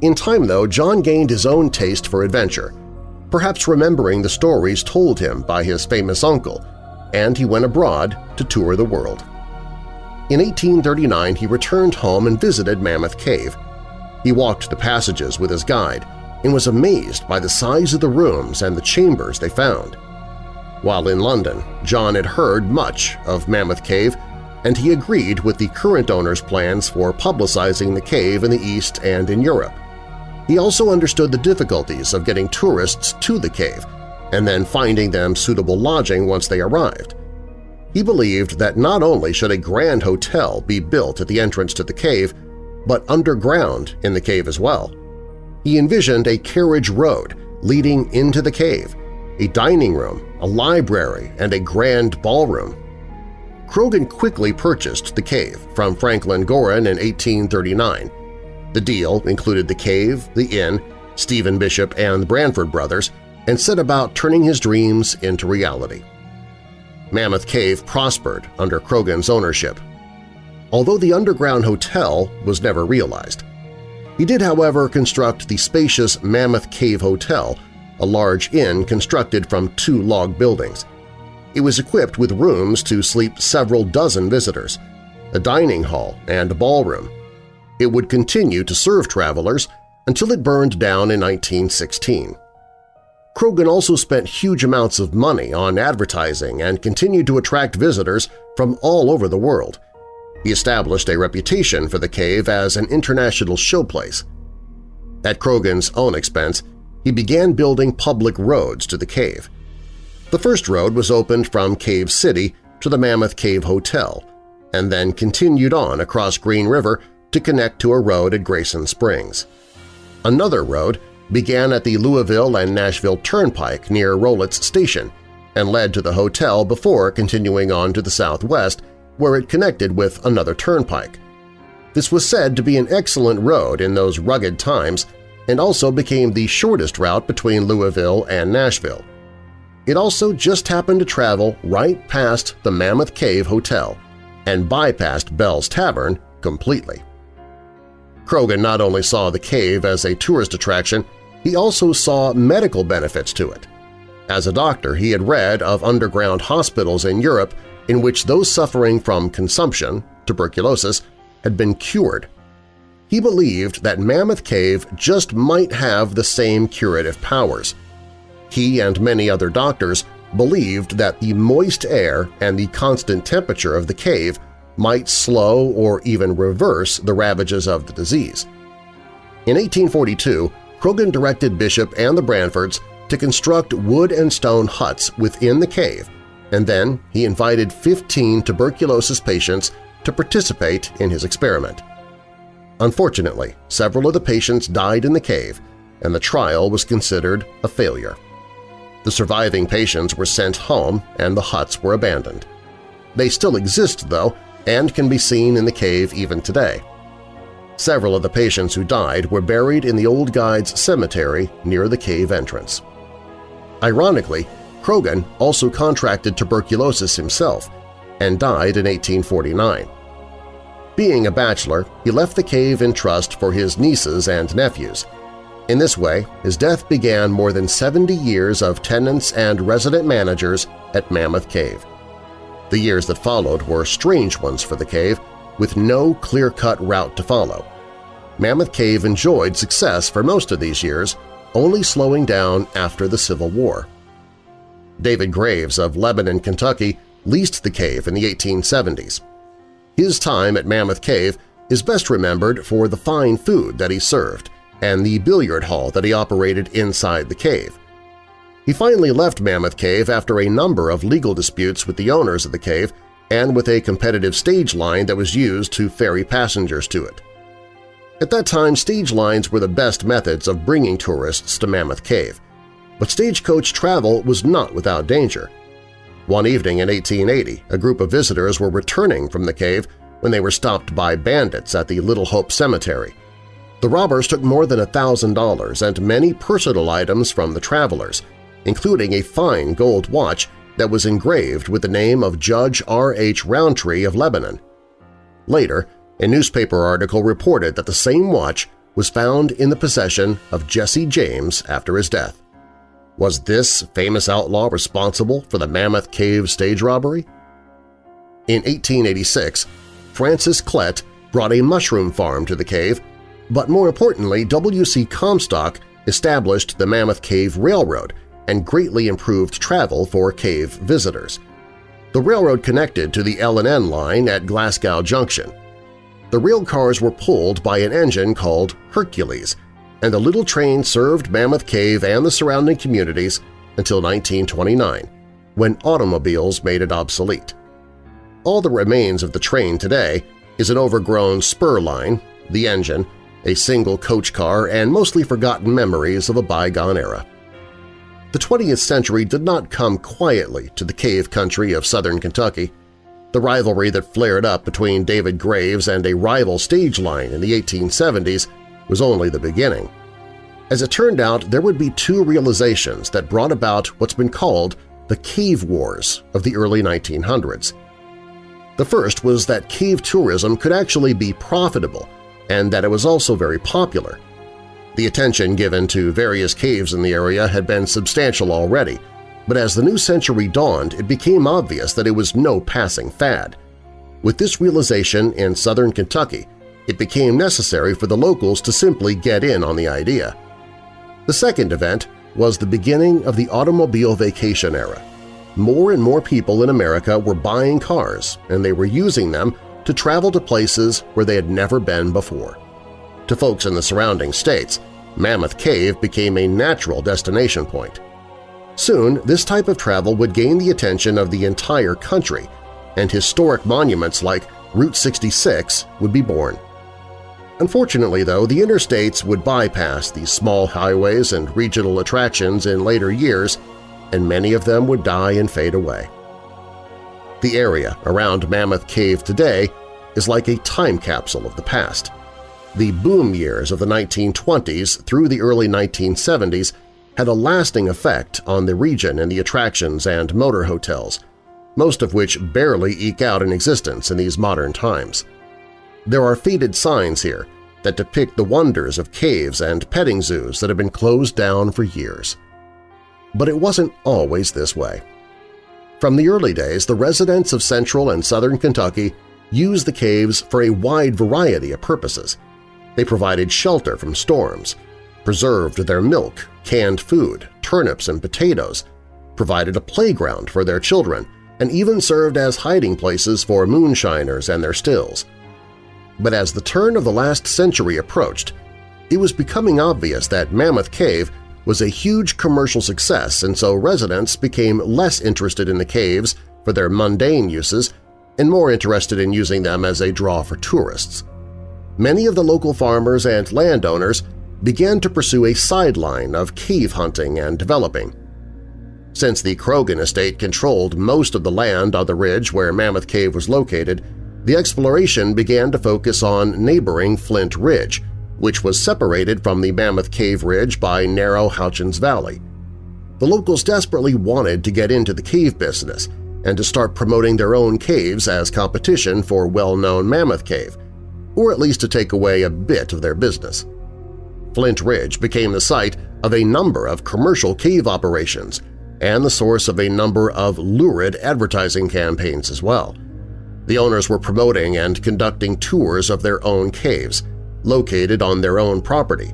In time, though, John gained his own taste for adventure, perhaps remembering the stories told him by his famous uncle, and he went abroad to tour the world. In 1839 he returned home and visited Mammoth Cave. He walked the passages with his guide and was amazed by the size of the rooms and the chambers they found. While in London, John had heard much of Mammoth Cave and he agreed with the current owner's plans for publicizing the cave in the East and in Europe. He also understood the difficulties of getting tourists to the cave and then finding them suitable lodging once they arrived. He believed that not only should a grand hotel be built at the entrance to the cave, but underground in the cave as well. He envisioned a carriage road leading into the cave, a dining room, a library, and a grand ballroom. Croghan quickly purchased the cave from Franklin Gorin in 1839 the deal included the cave, the inn, Stephen Bishop and the Bransford brothers, and set about turning his dreams into reality. Mammoth Cave prospered under Croghan's ownership, although the underground hotel was never realized. He did, however, construct the spacious Mammoth Cave Hotel, a large inn constructed from two log buildings. It was equipped with rooms to sleep several dozen visitors, a dining hall and a ballroom, it would continue to serve travelers until it burned down in 1916. Croghan also spent huge amounts of money on advertising and continued to attract visitors from all over the world. He established a reputation for the cave as an international showplace. At Croghan's own expense, he began building public roads to the cave. The first road was opened from Cave City to the Mammoth Cave Hotel, and then continued on across Green River to connect to a road at Grayson Springs. Another road began at the Louisville and Nashville Turnpike near Rowletts Station and led to the hotel before continuing on to the southwest where it connected with another turnpike. This was said to be an excellent road in those rugged times and also became the shortest route between Louisville and Nashville. It also just happened to travel right past the Mammoth Cave Hotel and bypassed Bell's Tavern completely. Croghan not only saw the cave as a tourist attraction, he also saw medical benefits to it. As a doctor, he had read of underground hospitals in Europe in which those suffering from consumption, tuberculosis, had been cured. He believed that Mammoth Cave just might have the same curative powers. He and many other doctors believed that the moist air and the constant temperature of the cave might slow or even reverse the ravages of the disease. In 1842, Croghan directed Bishop and the Bransfords to construct wood and stone huts within the cave, and then he invited 15 tuberculosis patients to participate in his experiment. Unfortunately, several of the patients died in the cave, and the trial was considered a failure. The surviving patients were sent home and the huts were abandoned. They still exist, though, and can be seen in the cave even today. Several of the patients who died were buried in the Old Guides Cemetery near the cave entrance. Ironically, Croghan also contracted tuberculosis himself and died in 1849. Being a bachelor, he left the cave in trust for his nieces and nephews. In this way, his death began more than 70 years of tenants and resident managers at Mammoth Cave. The years that followed were strange ones for the cave, with no clear-cut route to follow. Mammoth Cave enjoyed success for most of these years, only slowing down after the Civil War. David Graves of Lebanon, Kentucky leased the cave in the 1870s. His time at Mammoth Cave is best remembered for the fine food that he served and the billiard hall that he operated inside the cave. He finally left Mammoth Cave after a number of legal disputes with the owners of the cave and with a competitive stage line that was used to ferry passengers to it. At that time, stage lines were the best methods of bringing tourists to Mammoth Cave, but stagecoach travel was not without danger. One evening in 1880, a group of visitors were returning from the cave when they were stopped by bandits at the Little Hope Cemetery. The robbers took more than $1,000 and many personal items from the travelers, including a fine gold watch that was engraved with the name of Judge R. H. Roundtree of Lebanon. Later, a newspaper article reported that the same watch was found in the possession of Jesse James after his death. Was this famous outlaw responsible for the Mammoth Cave stage robbery? In 1886, Francis Klett brought a mushroom farm to the cave, but more importantly, W.C. Comstock established the Mammoth Cave Railroad and greatly improved travel for cave visitors. The railroad connected to the L&N line at Glasgow Junction. The rail cars were pulled by an engine called Hercules – and the little train served Mammoth Cave and the surrounding communities until 1929, when automobiles made it obsolete. All that remains of the train today is an overgrown spur line, the engine, a single coach car, and mostly forgotten memories of a bygone era. The 20th century did not come quietly to the cave country of southern Kentucky. The rivalry that flared up between David Graves and a rival stage line in the 1870s was only the beginning. As it turned out, there would be two realizations that brought about what's been called the Cave Wars of the early 1900s. The first was that cave tourism could actually be profitable and that it was also very popular. The attention given to various caves in the area had been substantial already, but as the new century dawned, it became obvious that it was no passing fad. With this realization in southern Kentucky, it became necessary for the locals to simply get in on the idea. The second event was the beginning of the automobile vacation era. More and more people in America were buying cars, and they were using them to travel to places where they had never been before. To folks in the surrounding states, Mammoth Cave became a natural destination point. Soon, this type of travel would gain the attention of the entire country, and historic monuments like Route 66 would be born. Unfortunately, though, the interstates would bypass these small highways and regional attractions in later years, and many of them would die and fade away. The area around Mammoth Cave today is like a time capsule of the past. The boom years of the 1920s through the early 1970s had a lasting effect on the region and the attractions and motor hotels, most of which barely eke out an existence in these modern times. There are faded signs here that depict the wonders of caves and petting zoos that have been closed down for years. But it wasn't always this way. From the early days, the residents of central and southern Kentucky used the caves for a wide variety of purposes. They provided shelter from storms, preserved their milk, canned food, turnips and potatoes, provided a playground for their children, and even served as hiding places for moonshiners and their stills. But as the turn of the last century approached, it was becoming obvious that Mammoth Cave was a huge commercial success and so residents became less interested in the caves for their mundane uses and more interested in using them as a draw for tourists. Many of the local farmers and landowners began to pursue a sideline of cave hunting and developing. Since the Croghan estate controlled most of the land on the ridge where Mammoth Cave was located, the exploration began to focus on neighboring Flint Ridge, which was separated from the Mammoth Cave Ridge by narrow Houchins Valley. the locals desperately wanted to get into the cave business and to start promoting their own caves as competition for well-known Mammoth Cave, or at least to take away a bit of their business. Flint Ridge became the site of a number of commercial cave operations and the source of a number of lurid advertising campaigns as well. The owners were promoting and conducting tours of their own caves, located on their own property.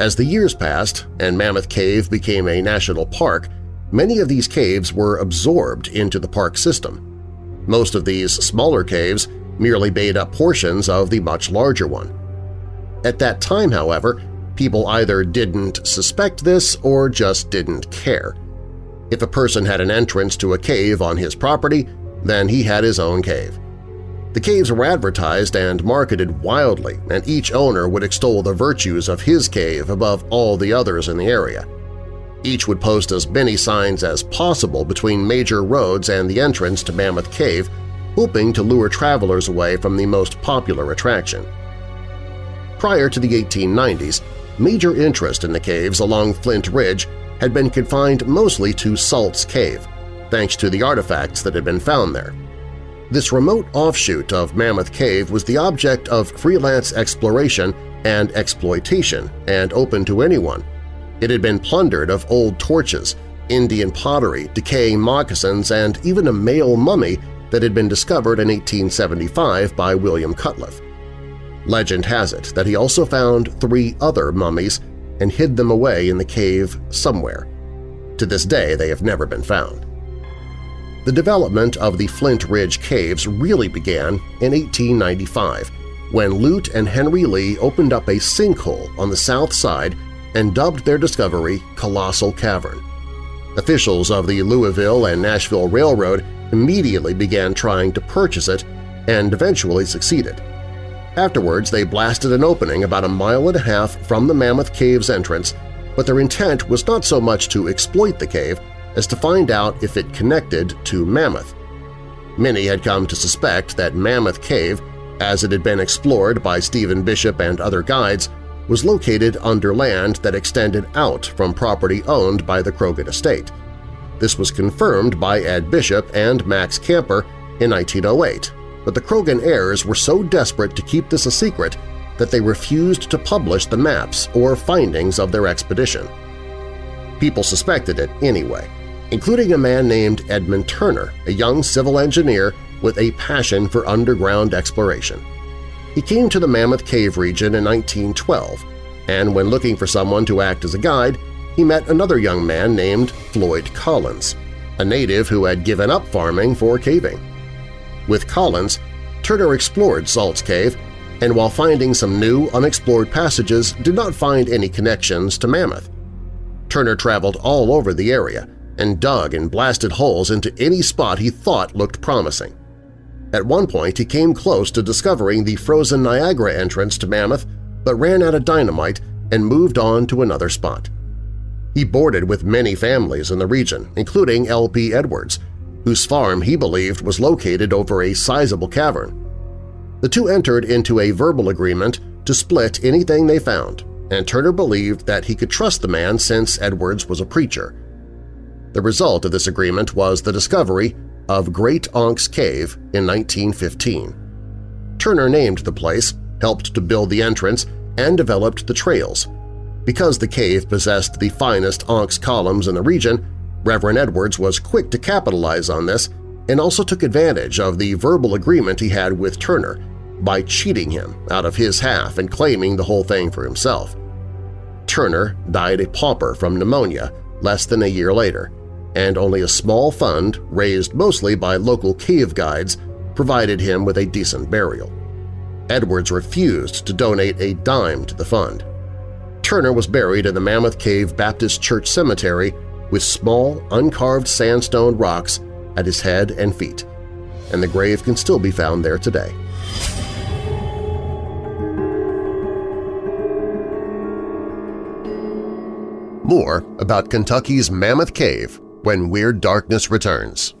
As the years passed and Mammoth Cave became a national park, many of these caves were absorbed into the park system. Most of these smaller caves merely made up portions of the much larger one. At that time, however, People either didn't suspect this or just didn't care. If a person had an entrance to a cave on his property, then he had his own cave. The caves were advertised and marketed wildly, and each owner would extol the virtues of his cave above all the others in the area. Each would post as many signs as possible between major roads and the entrance to Mammoth Cave, hoping to lure travelers away from the most popular attraction. Prior to the 1890s, major interest in the caves along Flint Ridge had been confined mostly to Salt's Cave, thanks to the artifacts that had been found there. This remote offshoot of Mammoth Cave was the object of freelance exploration and exploitation and open to anyone. It had been plundered of old torches, Indian pottery, decaying moccasins, and even a male mummy that had been discovered in 1875 by William Cutliff. Legend has it that he also found three other mummies and hid them away in the cave somewhere. To this day they have never been found. The development of the Flint Ridge Caves really began in 1895 when Lute and Henry Lee opened up a sinkhole on the south side and dubbed their discovery Colossal Cavern. Officials of the Louisville and Nashville Railroad immediately began trying to purchase it and eventually succeeded. Afterwards, they blasted an opening about a mile and a half from the Mammoth Cave's entrance, but their intent was not so much to exploit the cave as to find out if it connected to Mammoth. Many had come to suspect that Mammoth Cave, as it had been explored by Stephen Bishop and other guides, was located under land that extended out from property owned by the Croghan estate. This was confirmed by Ed Bishop and Max Kaemper in 1908 but the Croghan heirs were so desperate to keep this a secret that they refused to publish the maps or findings of their expedition. People suspected it anyway, including a man named Edmund Turner, a young civil engineer with a passion for underground exploration. He came to the Mammoth Cave region in 1912, and when looking for someone to act as a guide, he met another young man named Floyd Collins, a native who had given up farming for caving. With Collins, Turner explored Salt's Cave and while finding some new, unexplored passages did not find any connections to Mammoth. Turner traveled all over the area and dug and blasted holes into any spot he thought looked promising. At one point he came close to discovering the frozen Niagara entrance to Mammoth but ran out of dynamite and moved on to another spot. He boarded with many families in the region, including L.P. Edwards, whose farm he believed was located over a sizable cavern. The two entered into a verbal agreement to split anything they found, and Turner believed that he could trust the man since Edwards was a preacher. The result of this agreement was the discovery of Great Onyx Cave in 1915. Turner named the place, helped to build the entrance, and developed the trails. Because the cave possessed the finest onyx columns in the region, Reverend Edwards was quick to capitalize on this and also took advantage of the verbal agreement he had with Turner by cheating him out of his half and claiming the whole thing for himself. Turner died a pauper from pneumonia less than a year later, and only a small fund, raised mostly by local cave guides, provided him with a decent burial. Edwards refused to donate a dime to the fund. Turner was buried in the Mammoth Cave Baptist Church Cemetery with small, uncarved sandstone rocks at his head and feet, and the grave can still be found there today. More about Kentucky's Mammoth Cave when Weird Darkness returns.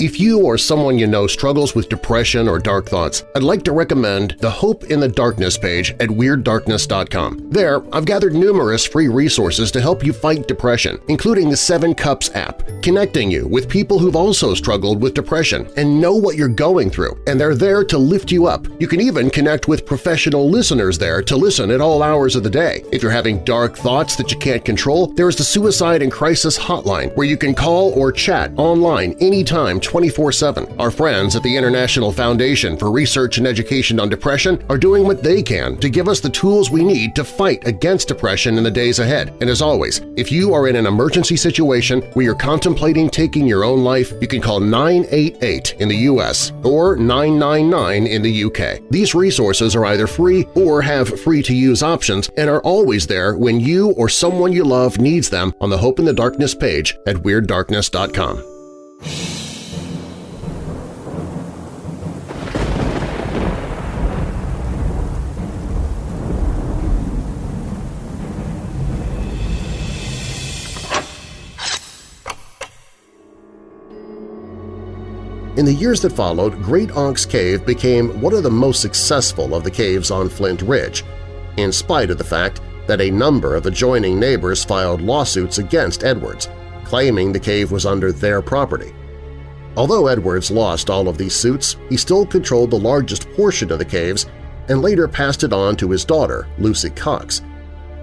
If you or someone you know struggles with depression or dark thoughts, I'd like to recommend the Hope in the Darkness page at WeirdDarkness.com. There, I've gathered numerous free resources to help you fight depression, including the Seven Cups app, connecting you with people who've also struggled with depression and know what you're going through, and they're there to lift you up. You can even connect with professional listeners there to listen at all hours of the day. If you're having dark thoughts that you can't control, there's the Suicide and Crisis Hotline where you can call or chat online anytime 24-7. Our friends at the International Foundation for Research and Education on Depression are doing what they can to give us the tools we need to fight against depression in the days ahead. And as always, if you are in an emergency situation where you're contemplating taking your own life, you can call 988 in the U.S. or 999 in the UK. These resources are either free or have free-to-use options and are always there when you or someone you love needs them on the Hope in the Darkness page at WeirdDarkness.com. In the years that followed, Great Onyx Cave became one of the most successful of the caves on Flint Ridge, in spite of the fact that a number of adjoining neighbors filed lawsuits against Edwards, claiming the cave was under their property. Although Edwards lost all of these suits, he still controlled the largest portion of the caves and later passed it on to his daughter, Lucy Cox.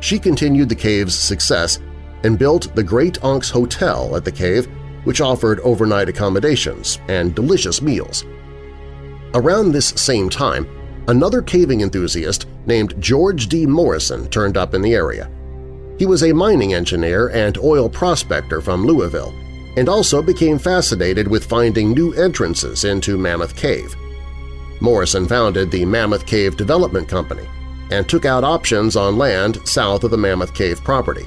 She continued the cave's success and built the Great Onyx Hotel at the cave which offered overnight accommodations and delicious meals. Around this same time, another caving enthusiast named George D. Morrison turned up in the area. He was a mining engineer and oil prospector from Louisville and also became fascinated with finding new entrances into Mammoth Cave. Morrison founded the Mammoth Cave Development Company and took out options on land south of the Mammoth Cave property.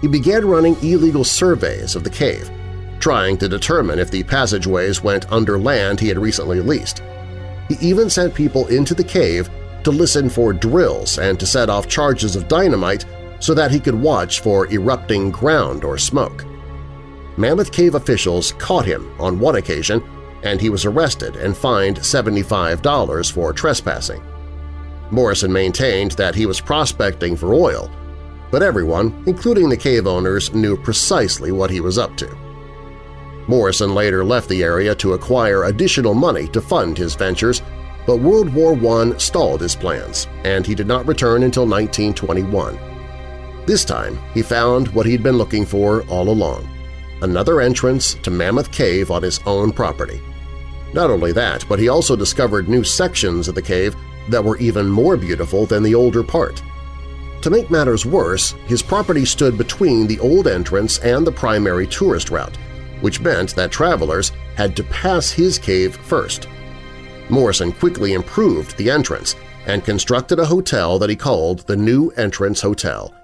He began running illegal surveys of the cave, trying to determine if the passageways went under land he had recently leased. He even sent people into the cave to listen for drills and to set off charges of dynamite so that he could watch for erupting ground or smoke. Mammoth Cave officials caught him on one occasion and he was arrested and fined $75 for trespassing. Morrison maintained that he was prospecting for oil, but everyone, including the cave owners, knew precisely what he was up to. Morrison later left the area to acquire additional money to fund his ventures, but World War I stalled his plans, and he did not return until 1921. This time he found what he'd been looking for all along – another entrance to Mammoth Cave on his own property. Not only that, but he also discovered new sections of the cave that were even more beautiful than the older part. To make matters worse, his property stood between the old entrance and the primary tourist route, which meant that travelers had to pass his cave first. Morrison quickly improved the entrance and constructed a hotel that he called the New Entrance Hotel.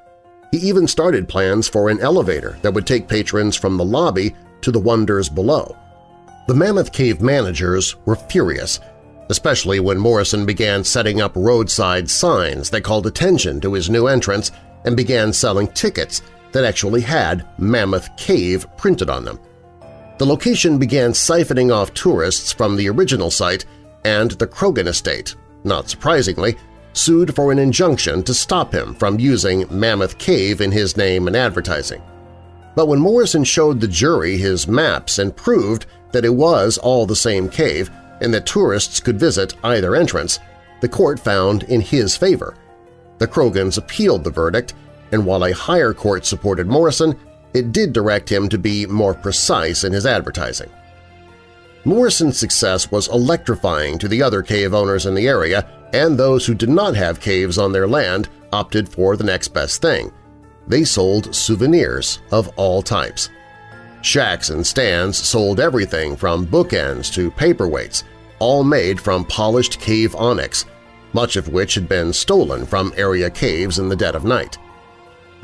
He even started plans for an elevator that would take patrons from the lobby to the wonders below. The Mammoth Cave managers were furious, especially when Morrison began setting up roadside signs that called attention to his new entrance and began selling tickets that actually had Mammoth Cave printed on them. The location began siphoning off tourists from the original site and the Croghan estate, not surprisingly, sued for an injunction to stop him from using Mammoth Cave in his name and advertising. But when Morrison showed the jury his maps and proved that it was all the same cave and that tourists could visit either entrance, the court found in his favor. The Croghans appealed the verdict, and while a higher court supported Morrison, it did direct him to be more precise in his advertising. Morrison's success was electrifying to the other cave owners in the area, and those who did not have caves on their land opted for the next best thing. They sold souvenirs of all types. Shacks and stands sold everything from bookends to paperweights, all made from polished cave onyx, much of which had been stolen from area caves in the dead of night.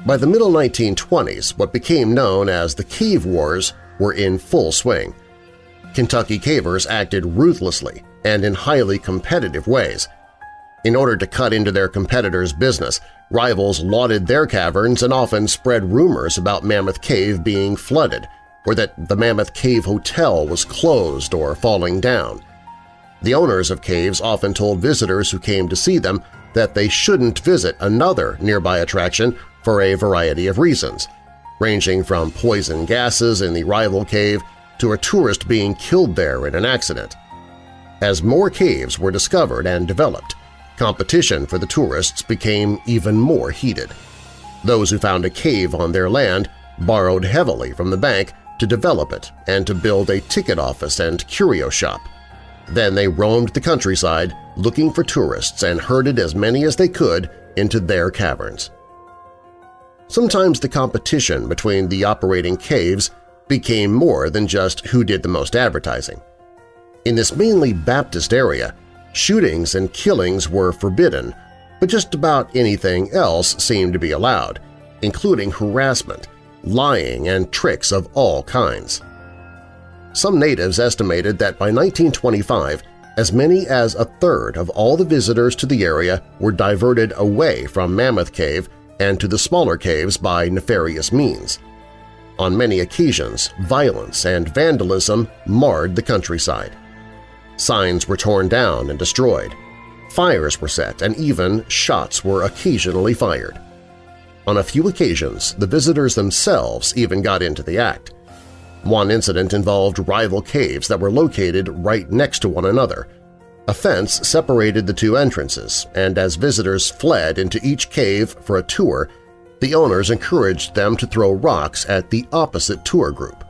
By the middle 1920s, what became known as the Cave Wars were in full swing. Kentucky cavers acted ruthlessly and in highly competitive ways. In order to cut into their competitors' business, rivals lauded their caverns and often spread rumors about Mammoth Cave being flooded, or that the Mammoth Cave Hotel was closed or falling down. The owners of caves often told visitors who came to see them that they shouldn't visit another nearby attraction for a variety of reasons, ranging from poison gases in the rival cave to a tourist being killed there in an accident. As more caves were discovered and developed, competition for the tourists became even more heated. Those who found a cave on their land borrowed heavily from the bank to develop it and to build a ticket office and curio shop. Then they roamed the countryside looking for tourists and herded as many as they could into their caverns. Sometimes the competition between the operating caves became more than just who did the most advertising. In this mainly Baptist area, shootings and killings were forbidden, but just about anything else seemed to be allowed, including harassment, lying, and tricks of all kinds. Some natives estimated that by 1925, as many as a third of all the visitors to the area were diverted away from Mammoth Cave and to the smaller caves by nefarious means. On many occasions, violence and vandalism marred the countryside. Signs were torn down and destroyed. Fires were set and even shots were occasionally fired. On a few occasions, the visitors themselves even got into the act. One incident involved rival caves that were located right next to one another. A fence separated the two entrances, and as visitors fled into each cave for a tour, the owners encouraged them to throw rocks at the opposite tour group.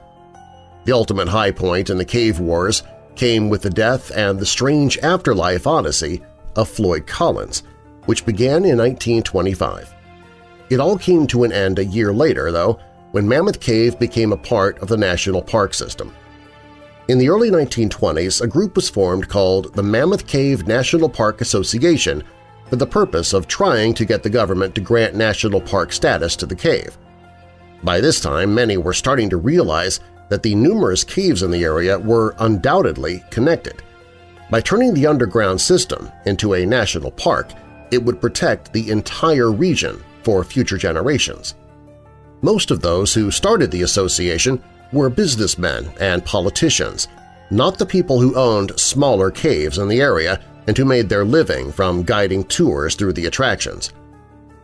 The ultimate high point in the cave wars came with the death and the strange afterlife odyssey of Floyd Collins, which began in 1925. It all came to an end a year later, though, when Mammoth Cave became a part of the National Park System. In the early 1920s, a group was formed called the Mammoth Cave National Park Association for the purpose of trying to get the government to grant national park status to the cave. By this time, many were starting to realize that the numerous caves in the area were undoubtedly connected. By turning the underground system into a national park, it would protect the entire region for future generations. Most of those who started the association were businessmen and politicians, not the people who owned smaller caves in the area and who made their living from guiding tours through the attractions.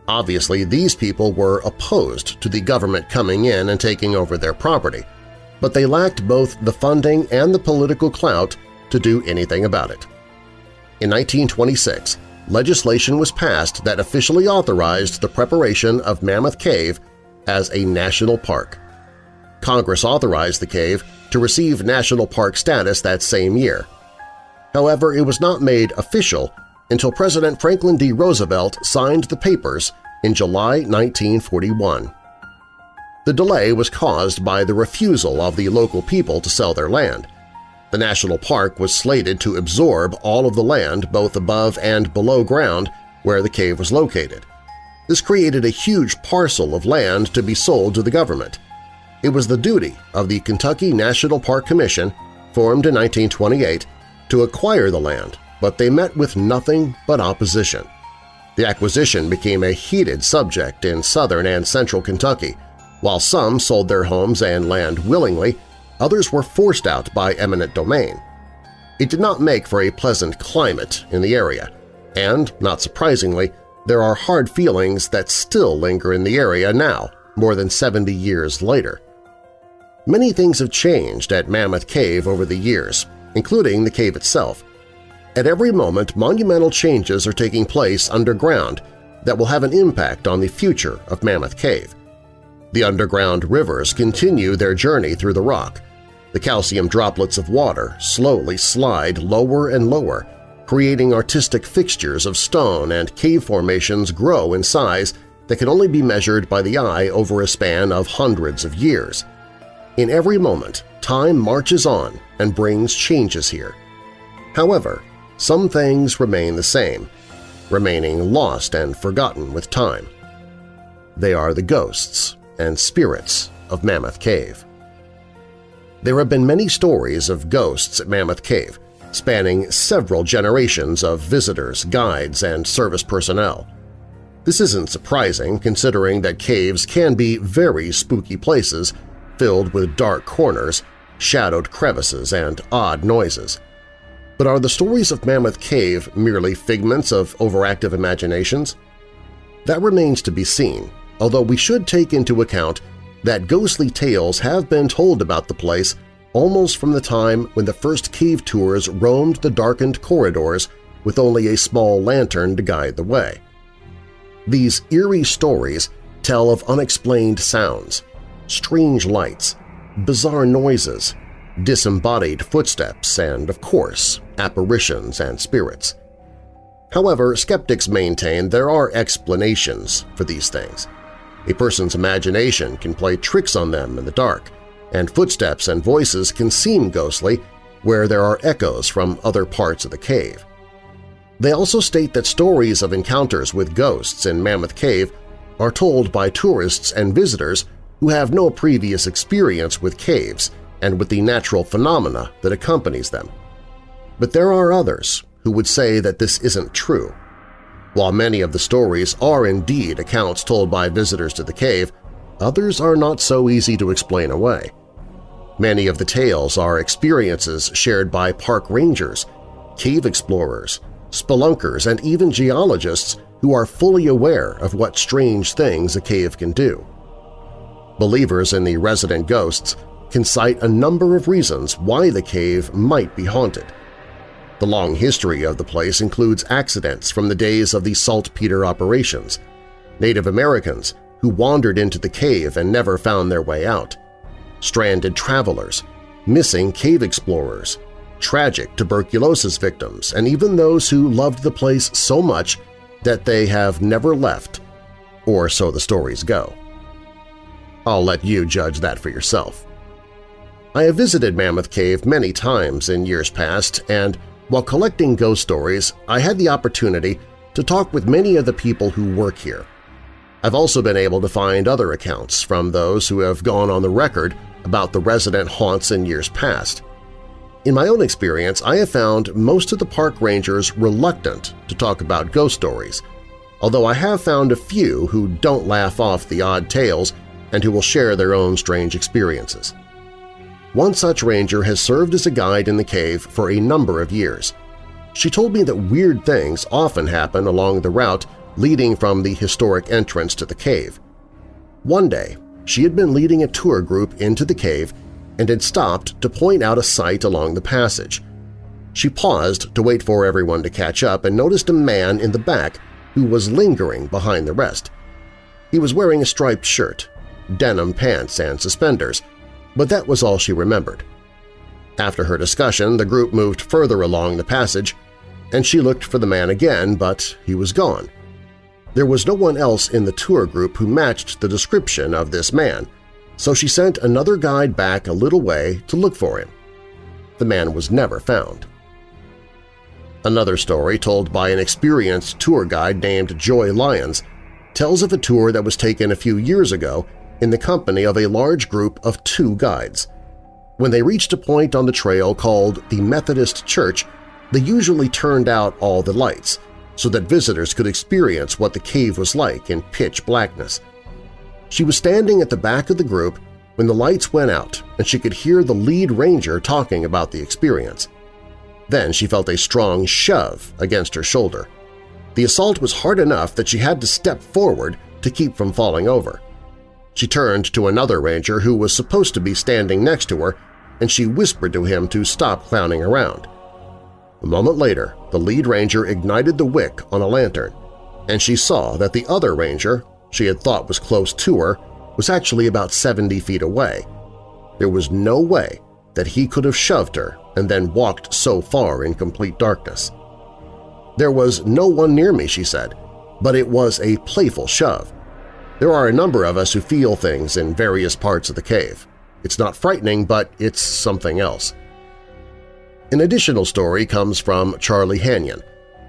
Obviously, these people were opposed to the government coming in and taking over their property, but they lacked both the funding and the political clout to do anything about it. In 1926, legislation was passed that officially authorized the preparation of Mammoth Cave as a national park. Congress authorized the cave to receive national park status that same year, However, it was not made official until President Franklin D. Roosevelt signed the papers in July 1941. The delay was caused by the refusal of the local people to sell their land. The national park was slated to absorb all of the land both above and below ground where the cave was located. This created a huge parcel of land to be sold to the government. It was the duty of the Kentucky National Park Commission, formed in 1928, to acquire the land, but they met with nothing but opposition. The acquisition became a heated subject in southern and central Kentucky. While some sold their homes and land willingly, others were forced out by eminent domain. It did not make for a pleasant climate in the area, and, not surprisingly, there are hard feelings that still linger in the area now, more than 70 years later. Many things have changed at Mammoth Cave over the years, including the cave itself. At every moment, monumental changes are taking place underground that will have an impact on the future of Mammoth Cave. The underground rivers continue their journey through the rock. The calcium droplets of water slowly slide lower and lower, creating artistic fixtures of stone and cave formations grow in size that can only be measured by the eye over a span of hundreds of years. In every moment, time marches on and brings changes here. However, some things remain the same, remaining lost and forgotten with time. They are the ghosts and spirits of Mammoth Cave. There have been many stories of ghosts at Mammoth Cave, spanning several generations of visitors, guides, and service personnel. This isn't surprising considering that caves can be very spooky places filled with dark corners, shadowed crevices, and odd noises. But are the stories of Mammoth Cave merely figments of overactive imaginations? That remains to be seen, although we should take into account that ghostly tales have been told about the place almost from the time when the first cave tours roamed the darkened corridors with only a small lantern to guide the way. These eerie stories tell of unexplained sounds, strange lights, bizarre noises, disembodied footsteps, and, of course, apparitions and spirits. However, skeptics maintain there are explanations for these things. A person's imagination can play tricks on them in the dark, and footsteps and voices can seem ghostly where there are echoes from other parts of the cave. They also state that stories of encounters with ghosts in Mammoth Cave are told by tourists and visitors who have no previous experience with caves and with the natural phenomena that accompanies them. But there are others who would say that this isn't true. While many of the stories are indeed accounts told by visitors to the cave, others are not so easy to explain away. Many of the tales are experiences shared by park rangers, cave explorers, spelunkers, and even geologists who are fully aware of what strange things a cave can do. Believers in the resident ghosts can cite a number of reasons why the cave might be haunted. The long history of the place includes accidents from the days of the saltpeter operations, Native Americans who wandered into the cave and never found their way out, stranded travelers, missing cave explorers, tragic tuberculosis victims, and even those who loved the place so much that they have never left, or so the stories go. I'll let you judge that for yourself. I have visited Mammoth Cave many times in years past, and while collecting ghost stories, I had the opportunity to talk with many of the people who work here. I've also been able to find other accounts from those who have gone on the record about the resident haunts in years past. In my own experience, I have found most of the park rangers reluctant to talk about ghost stories, although I have found a few who don't laugh off the odd tales and who will share their own strange experiences. One such ranger has served as a guide in the cave for a number of years. She told me that weird things often happen along the route leading from the historic entrance to the cave. One day, she had been leading a tour group into the cave and had stopped to point out a sight along the passage. She paused to wait for everyone to catch up and noticed a man in the back who was lingering behind the rest. He was wearing a striped shirt, denim pants, and suspenders, but that was all she remembered. After her discussion, the group moved further along the passage, and she looked for the man again, but he was gone. There was no one else in the tour group who matched the description of this man, so she sent another guide back a little way to look for him. The man was never found. Another story told by an experienced tour guide named Joy Lyons tells of a tour that was taken a few years ago in the company of a large group of two guides. When they reached a point on the trail called the Methodist Church, they usually turned out all the lights so that visitors could experience what the cave was like in pitch blackness. She was standing at the back of the group when the lights went out and she could hear the lead ranger talking about the experience. Then she felt a strong shove against her shoulder. The assault was hard enough that she had to step forward to keep from falling over. She turned to another ranger who was supposed to be standing next to her and she whispered to him to stop clowning around. A moment later, the lead ranger ignited the wick on a lantern, and she saw that the other ranger, she had thought was close to her, was actually about 70 feet away. There was no way that he could have shoved her and then walked so far in complete darkness. There was no one near me, she said, but it was a playful shove. There are a number of us who feel things in various parts of the cave. It's not frightening, but it's something else. An additional story comes from Charlie Hanyon,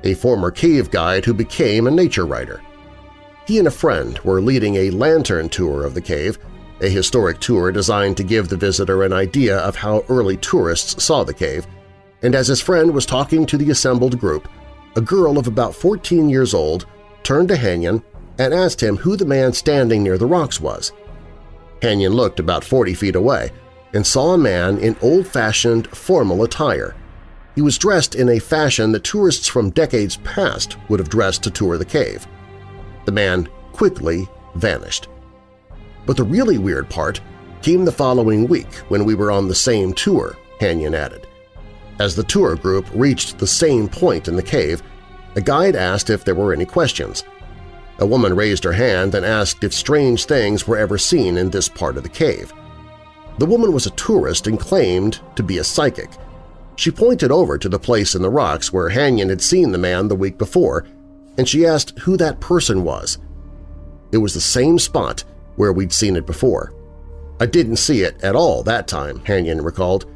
a former cave guide who became a nature writer. He and a friend were leading a lantern tour of the cave, a historic tour designed to give the visitor an idea of how early tourists saw the cave, and as his friend was talking to the assembled group, a girl of about 14 years old turned to Hanyon and asked him who the man standing near the rocks was. Hanyon looked about 40 feet away and saw a man in old-fashioned formal attire. He was dressed in a fashion that tourists from decades past would have dressed to tour the cave. The man quickly vanished. But the really weird part came the following week when we were on the same tour, Hanyon added. As the tour group reached the same point in the cave, a guide asked if there were any questions. A woman raised her hand and asked if strange things were ever seen in this part of the cave. The woman was a tourist and claimed to be a psychic. She pointed over to the place in the rocks where Hanyon had seen the man the week before, and she asked who that person was. It was the same spot where we'd seen it before. I didn't see it at all that time, Hanyon recalled.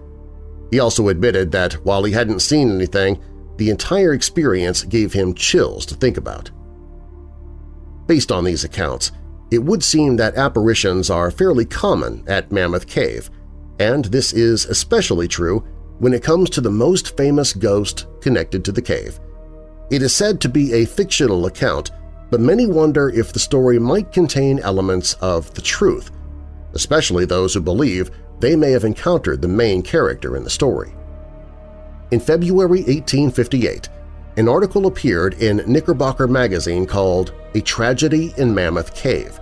He also admitted that while he hadn't seen anything, the entire experience gave him chills to think about. Based on these accounts, it would seem that apparitions are fairly common at Mammoth Cave, and this is especially true when it comes to the most famous ghost connected to the cave. It is said to be a fictional account, but many wonder if the story might contain elements of the truth, especially those who believe they may have encountered the main character in the story. In February 1858, an article appeared in Knickerbocker magazine called A Tragedy in Mammoth Cave.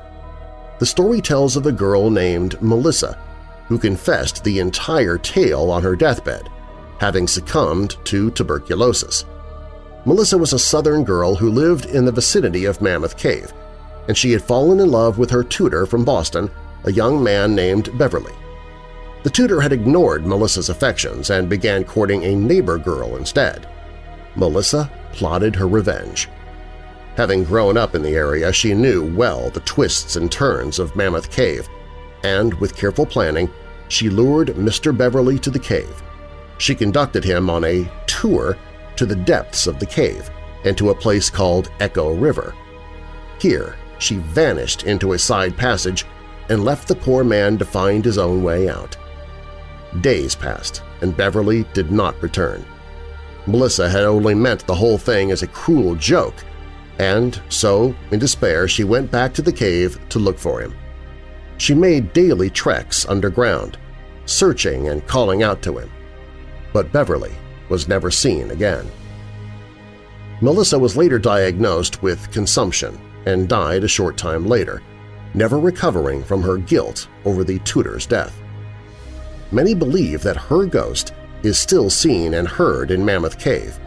The story tells of a girl named Melissa who confessed the entire tale on her deathbed, having succumbed to tuberculosis. Melissa was a southern girl who lived in the vicinity of Mammoth Cave, and she had fallen in love with her tutor from Boston, a young man named Beverly. The tutor had ignored Melissa's affections and began courting a neighbor girl instead. Melissa plotted her revenge. Having grown up in the area, she knew well the twists and turns of Mammoth Cave, and with careful planning, she lured Mr. Beverly to the cave. She conducted him on a tour to the depths of the cave and to a place called Echo River. Here, she vanished into a side passage and left the poor man to find his own way out. Days passed, and Beverly did not return. Melissa had only meant the whole thing as a cruel joke, and so, in despair, she went back to the cave to look for him. She made daily treks underground, searching and calling out to him. But Beverly was never seen again. Melissa was later diagnosed with consumption and died a short time later, never recovering from her guilt over the tutor's death. Many believe that her ghost is still seen and heard in Mammoth Cave,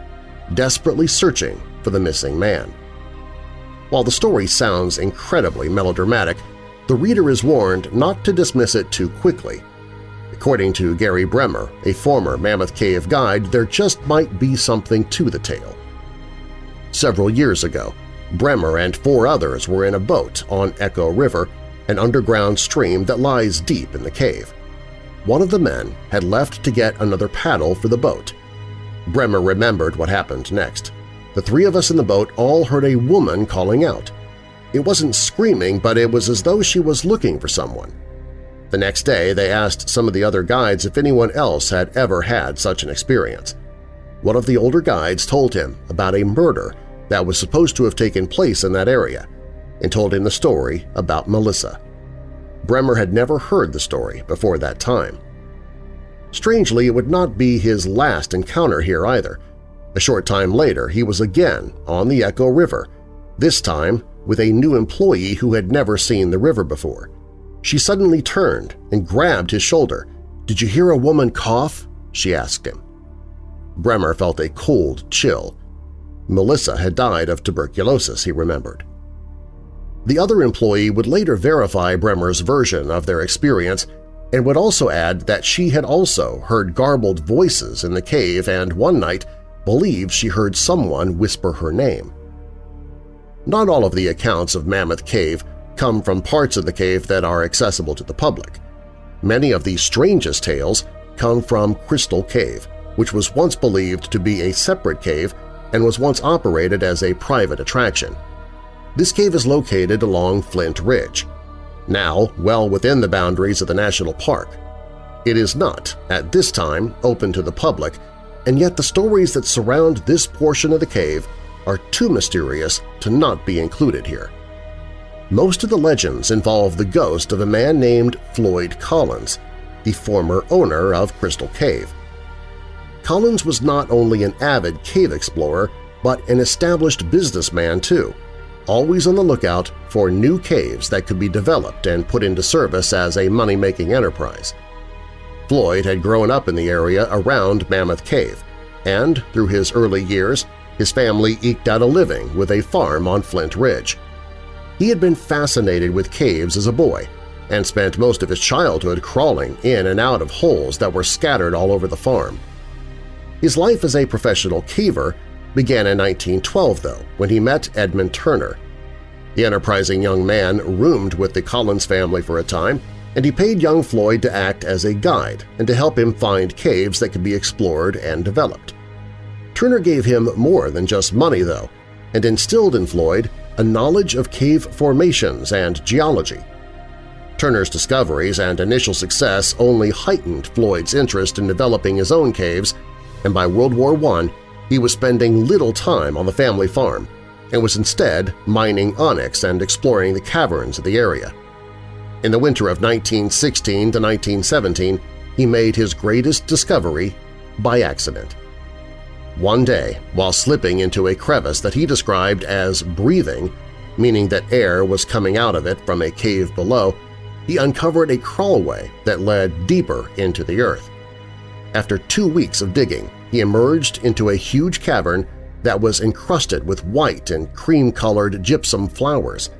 desperately searching for the missing man. While the story sounds incredibly melodramatic, the reader is warned not to dismiss it too quickly. According to Gary Bremer, a former Mammoth Cave guide, there just might be something to the tale. Several years ago, Bremer and four others were in a boat on Echo River, an underground stream that lies deep in the cave. One of the men had left to get another paddle for the boat. Bremer remembered what happened next. The three of us in the boat all heard a woman calling out. It wasn't screaming, but it was as though she was looking for someone. The next day, they asked some of the other guides if anyone else had ever had such an experience. One of the older guides told him about a murder that was supposed to have taken place in that area and told him the story about Melissa. Bremer had never heard the story before that time. Strangely, it would not be his last encounter here either. A short time later, he was again on the Echo River, this time with a new employee who had never seen the river before. She suddenly turned and grabbed his shoulder. "'Did you hear a woman cough?' she asked him. Bremer felt a cold chill. Melissa had died of tuberculosis, he remembered. The other employee would later verify Bremer's version of their experience and would also add that she had also heard garbled voices in the cave and one night believed she heard someone whisper her name. Not all of the accounts of Mammoth Cave come from parts of the cave that are accessible to the public. Many of the strangest tales come from Crystal Cave, which was once believed to be a separate cave and was once operated as a private attraction. This cave is located along Flint Ridge, now well within the boundaries of the national park. It is not, at this time, open to the public, and yet the stories that surround this portion of the cave are too mysterious to not be included here. most of the legends involve the ghost of a man named Floyd Collins, the former owner of Crystal Cave. Collins was not only an avid cave explorer, but an established businessman too, always on the lookout for new caves that could be developed and put into service as a money-making enterprise. Floyd had grown up in the area around Mammoth Cave, and through his early years, his family eked out a living with a farm on Flint Ridge. He had been fascinated with caves as a boy and spent most of his childhood crawling in and out of holes that were scattered all over the farm. His life as a professional caver began in 1912, though, when he met Edmund Turner. The enterprising young man roomed with the Collins family for a time, and he paid young Floyd to act as a guide and to help him find caves that could be explored and developed. Turner gave him more than just money, though, and instilled in Floyd a knowledge of cave formations and geology. Turner's discoveries and initial success only heightened Floyd's interest in developing his own caves, and by World War I he was spending little time on the family farm and was instead mining onyx and exploring the caverns of the area. In the winter of 1916 to 1917, he made his greatest discovery by accident. One day, while slipping into a crevice that he described as breathing, meaning that air was coming out of it from a cave below, he uncovered a crawlway that led deeper into the earth. After two weeks of digging, he emerged into a huge cavern that was encrusted with white and cream-colored gypsum flowers.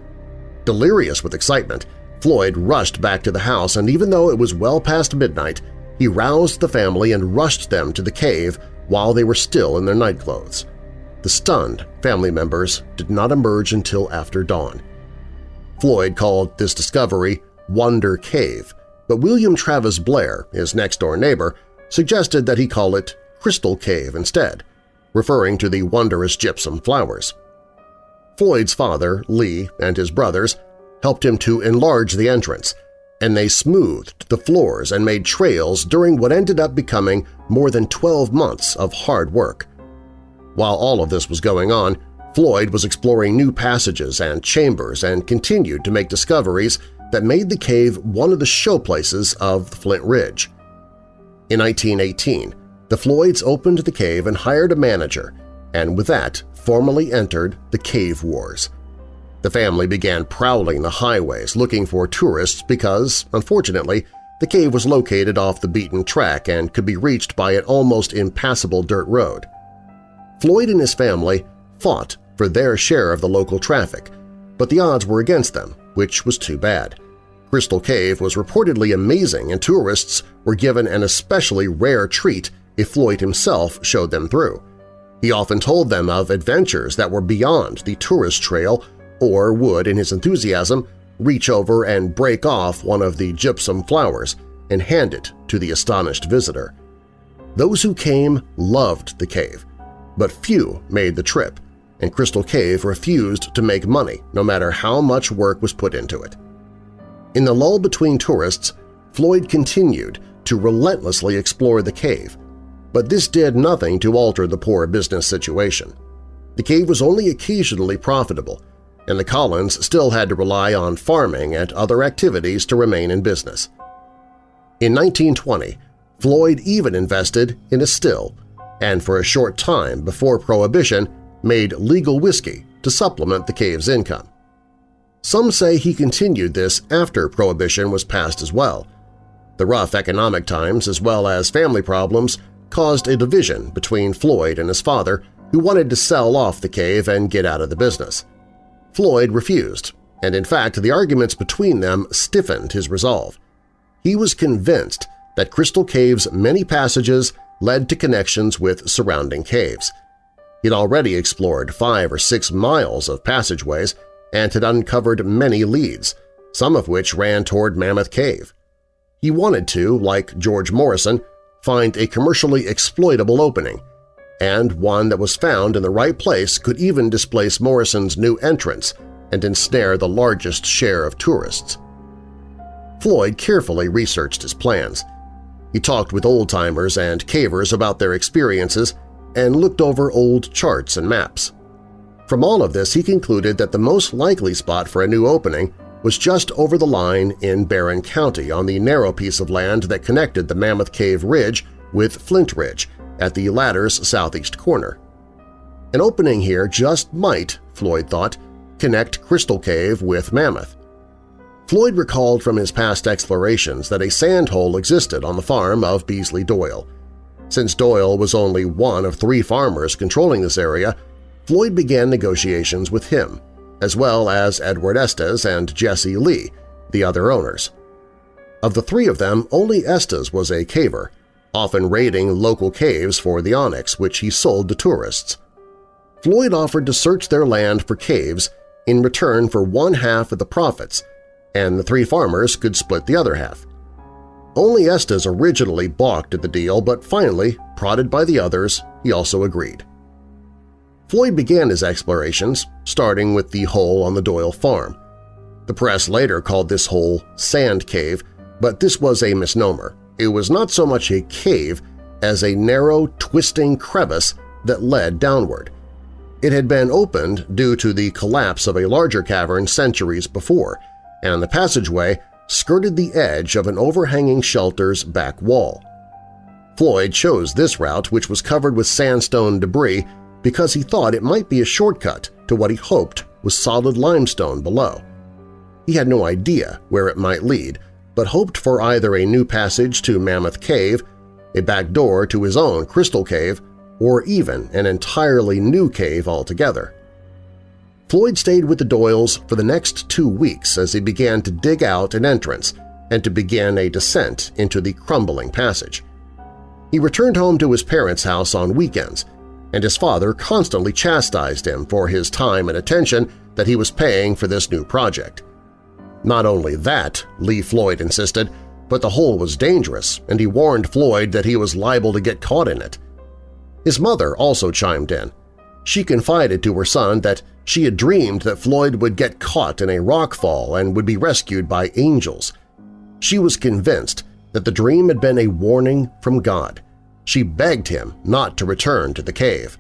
Delirious with excitement, Floyd rushed back to the house, and even though it was well past midnight, he roused the family and rushed them to the cave while they were still in their nightclothes. The stunned family members did not emerge until after dawn. Floyd called this discovery Wonder Cave, but William Travis Blair, his next-door neighbor, suggested that he call it Crystal Cave instead, referring to the wondrous gypsum flowers. Floyd's father, Lee, and his brothers helped him to enlarge the entrance, and they smoothed the floors and made trails during what ended up becoming more than 12 months of hard work. While all of this was going on, Floyd was exploring new passages and chambers and continued to make discoveries that made the cave one of the showplaces of the Flint Ridge. In 1918, the Floyds opened the cave and hired a manager, and with that formally entered the Cave Wars. The family began prowling the highways looking for tourists because, unfortunately, the cave was located off the beaten track and could be reached by an almost impassable dirt road. Floyd and his family fought for their share of the local traffic, but the odds were against them, which was too bad. Crystal Cave was reportedly amazing and tourists were given an especially rare treat if Floyd himself showed them through. He often told them of adventures that were beyond the tourist trail or would, in his enthusiasm, reach over and break off one of the gypsum flowers and hand it to the astonished visitor. Those who came loved the cave, but few made the trip, and Crystal Cave refused to make money no matter how much work was put into it. In the lull between tourists, Floyd continued to relentlessly explore the cave, but this did nothing to alter the poor business situation. The cave was only occasionally profitable, and the Collins still had to rely on farming and other activities to remain in business. In 1920, Floyd even invested in a still, and for a short time before Prohibition made legal whiskey to supplement the cave's income. Some say he continued this after Prohibition was passed as well. The rough economic times as well as family problems caused a division between Floyd and his father, who wanted to sell off the cave and get out of the business. Floyd refused, and in fact the arguments between them stiffened his resolve. He was convinced that Crystal Cave's many passages led to connections with surrounding caves. He'd already explored five or six miles of passageways and had uncovered many leads, some of which ran toward Mammoth Cave. He wanted to, like George Morrison, find a commercially exploitable opening, and one that was found in the right place could even displace Morrison's new entrance and ensnare the largest share of tourists. Floyd carefully researched his plans. He talked with old-timers and cavers about their experiences and looked over old charts and maps. From all of this, he concluded that the most likely spot for a new opening was just over the line in Barren County on the narrow piece of land that connected the Mammoth Cave Ridge with Flint Ridge at the latter's southeast corner. An opening here just might, Floyd thought, connect Crystal Cave with Mammoth. Floyd recalled from his past explorations that a sand hole existed on the farm of Beasley Doyle. Since Doyle was only one of three farmers controlling this area, Floyd began negotiations with him, as well as Edward Estes and Jesse Lee, the other owners. Of the three of them, only Estes was a caver, often raiding local caves for the onyx which he sold to tourists. Floyd offered to search their land for caves in return for one half of the profits, and the three farmers could split the other half. Only Estes originally balked at the deal, but finally, prodded by the others, he also agreed. Floyd began his explorations, starting with the hole on the Doyle farm. The press later called this hole Sand Cave, but this was a misnomer. It was not so much a cave as a narrow, twisting crevice that led downward. It had been opened due to the collapse of a larger cavern centuries before, and the passageway skirted the edge of an overhanging shelter's back wall. Floyd chose this route, which was covered with sandstone debris, because he thought it might be a shortcut to what he hoped was solid limestone below. He had no idea where it might lead, but hoped for either a new passage to Mammoth Cave, a back door to his own Crystal Cave, or even an entirely new cave altogether. Floyd stayed with the Doyles for the next two weeks as he began to dig out an entrance and to begin a descent into the crumbling passage. He returned home to his parents' house on weekends, and his father constantly chastised him for his time and attention that he was paying for this new project. Not only that, Lee Floyd insisted, but the hole was dangerous, and he warned Floyd that he was liable to get caught in it. His mother also chimed in. She confided to her son that she had dreamed that Floyd would get caught in a rock fall and would be rescued by angels. She was convinced that the dream had been a warning from God. She begged him not to return to the cave.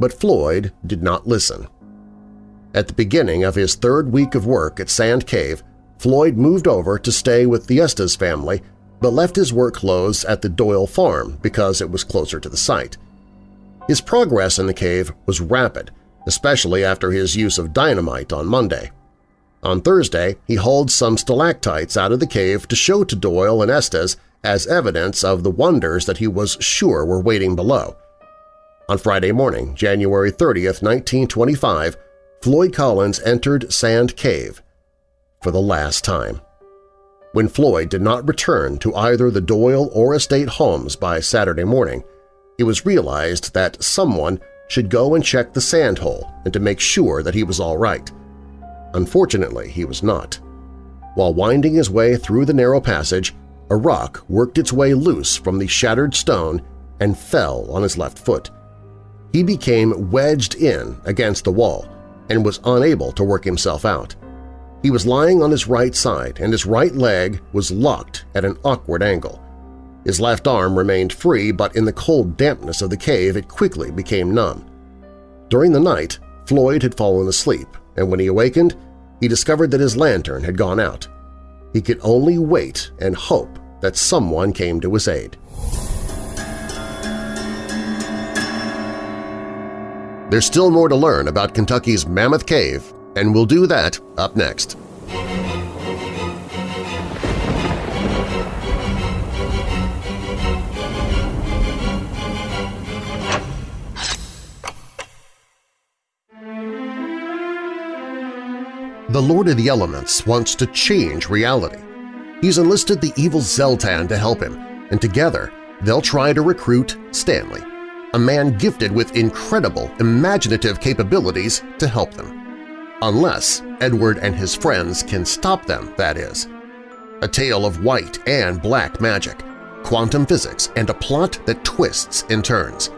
But Floyd did not listen. At the beginning of his third week of work at Sand Cave, Floyd moved over to stay with the Estes family but left his work clothes at the Doyle farm because it was closer to the site. His progress in the cave was rapid, especially after his use of dynamite on Monday. On Thursday, he hauled some stalactites out of the cave to show to Doyle and Estes as evidence of the wonders that he was sure were waiting below. On Friday morning, January 30, 1925, Floyd Collins entered Sand Cave for the last time. When Floyd did not return to either the Doyle or Estes homes by Saturday morning, it was realized that someone should go and check the sand hole and to make sure that he was all right. Unfortunately, he was not. While winding his way through the narrow passage, a rock worked its way loose from the shattered stone and fell on his left foot. He became wedged in against the wall and was unable to work himself out. He was lying on his right side and his right leg was locked at an awkward angle. His left arm remained free, but in the cold dampness of the cave it quickly became numb. During the night, Floyd had fallen asleep, and when he awakened, he discovered that his lantern had gone out. He could only wait and hope that someone came to his aid. There's still more to learn about Kentucky's Mammoth Cave, and we'll do that up next. The Lord of the Elements wants to change reality. He's enlisted the evil Zeltan to help him, and together they'll try to recruit Stanley, a man gifted with incredible imaginative capabilities to help them. Unless Edward and his friends can stop them, that is. A tale of white and black magic, quantum physics, and a plot that twists and turns.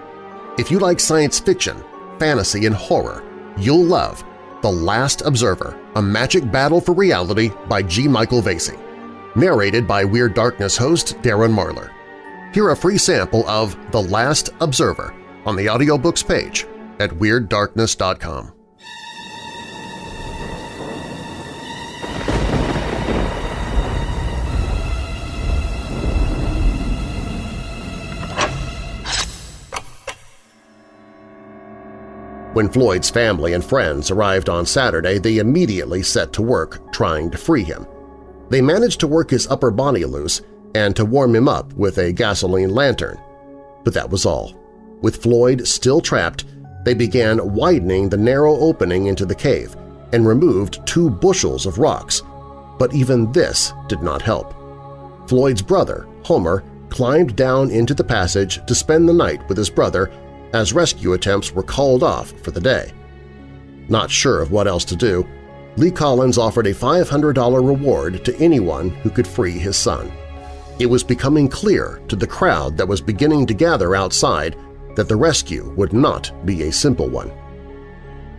If you like science fiction, fantasy, and horror, you'll love The Last Observer, A Magic Battle for Reality by G. Michael Vasey narrated by Weird Darkness host Darren Marlar. Hear a free sample of The Last Observer on the audiobooks page at WeirdDarkness.com. When Floyd's family and friends arrived on Saturday, they immediately set to work trying to free him. They managed to work his upper body loose and to warm him up with a gasoline lantern. But that was all. With Floyd still trapped, they began widening the narrow opening into the cave and removed two bushels of rocks, but even this did not help. Floyd's brother, Homer, climbed down into the passage to spend the night with his brother as rescue attempts were called off for the day. Not sure of what else to do, Lee Collins offered a $500 reward to anyone who could free his son. It was becoming clear to the crowd that was beginning to gather outside that the rescue would not be a simple one.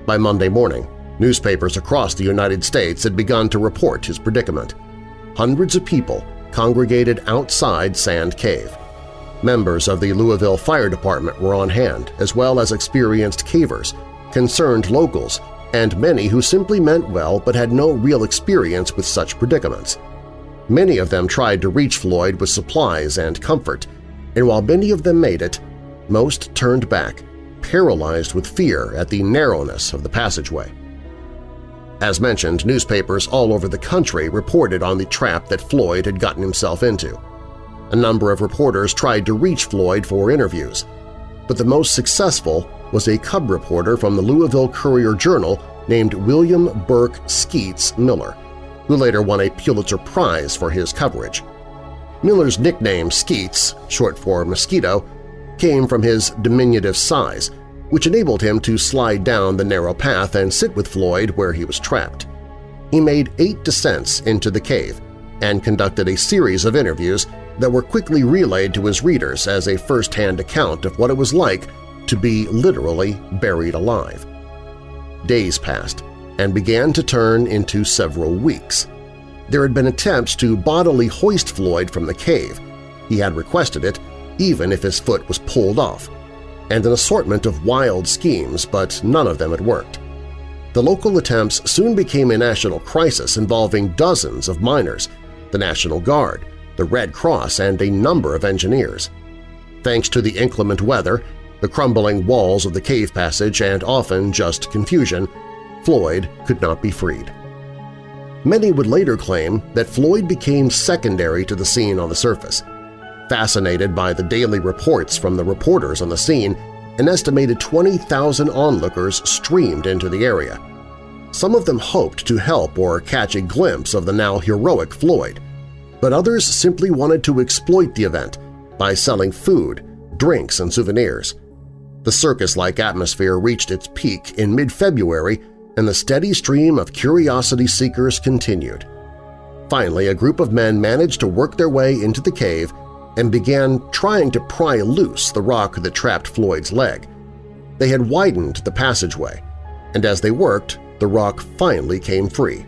By Monday morning, newspapers across the United States had begun to report his predicament. Hundreds of people congregated outside Sand Cave. Members of the Louisville Fire Department were on hand, as well as experienced cavers, concerned locals, and many who simply meant well but had no real experience with such predicaments. Many of them tried to reach Floyd with supplies and comfort, and while many of them made it, most turned back, paralyzed with fear at the narrowness of the passageway. As mentioned, newspapers all over the country reported on the trap that Floyd had gotten himself into. A number of reporters tried to reach Floyd for interviews, but the most successful was a cub reporter from the Louisville Courier-Journal named William Burke Skeets Miller, who later won a Pulitzer Prize for his coverage. Miller's nickname Skeets, short for Mosquito, came from his diminutive size, which enabled him to slide down the narrow path and sit with Floyd where he was trapped. He made eight descents into the cave and conducted a series of interviews that were quickly relayed to his readers as a first-hand account of what it was like to be literally buried alive. Days passed and began to turn into several weeks. There had been attempts to bodily hoist Floyd from the cave. He had requested it, even if his foot was pulled off, and an assortment of wild schemes, but none of them had worked. The local attempts soon became a national crisis involving dozens of miners, the National Guard, the Red Cross, and a number of engineers. Thanks to the inclement weather, the crumbling walls of the cave passage, and often just confusion, Floyd could not be freed. Many would later claim that Floyd became secondary to the scene on the surface, Fascinated by the daily reports from the reporters on the scene, an estimated 20,000 onlookers streamed into the area. Some of them hoped to help or catch a glimpse of the now heroic Floyd, but others simply wanted to exploit the event by selling food, drinks, and souvenirs. The circus-like atmosphere reached its peak in mid-February and the steady stream of curiosity seekers continued. Finally, a group of men managed to work their way into the cave and began trying to pry loose the rock that trapped Floyd's leg. They had widened the passageway, and as they worked, the rock finally came free,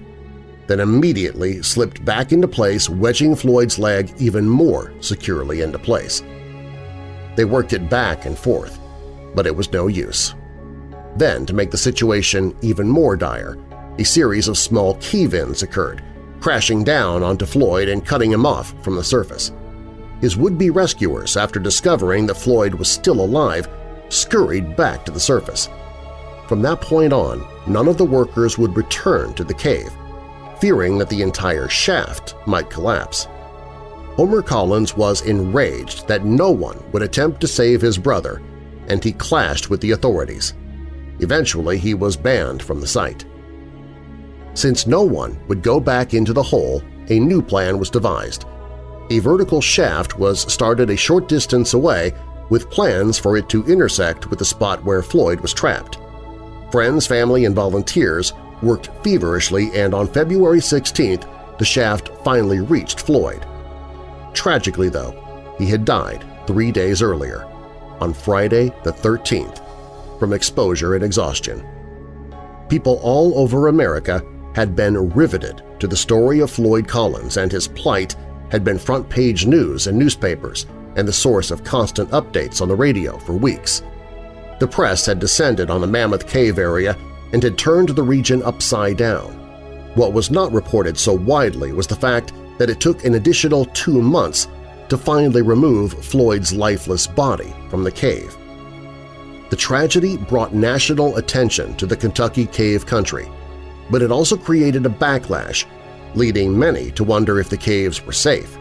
then immediately slipped back into place, wedging Floyd's leg even more securely into place. They worked it back and forth, but it was no use. Then, to make the situation even more dire, a series of small cave-ins occurred, crashing down onto Floyd and cutting him off from the surface his would-be rescuers, after discovering that Floyd was still alive, scurried back to the surface. From that point on, none of the workers would return to the cave, fearing that the entire shaft might collapse. Homer Collins was enraged that no one would attempt to save his brother, and he clashed with the authorities. Eventually, he was banned from the site. Since no one would go back into the hole, a new plan was devised a vertical shaft was started a short distance away with plans for it to intersect with the spot where Floyd was trapped. Friends, family, and volunteers worked feverishly and on February 16th the shaft finally reached Floyd. Tragically, though, he had died three days earlier, on Friday the 13th, from exposure and exhaustion. People all over America had been riveted to the story of Floyd Collins and his plight had been front-page news in newspapers and the source of constant updates on the radio for weeks. The press had descended on the Mammoth Cave area and had turned the region upside down. What was not reported so widely was the fact that it took an additional two months to finally remove Floyd's lifeless body from the cave. The tragedy brought national attention to the Kentucky cave country, but it also created a backlash, leading many to wonder if the caves were safe.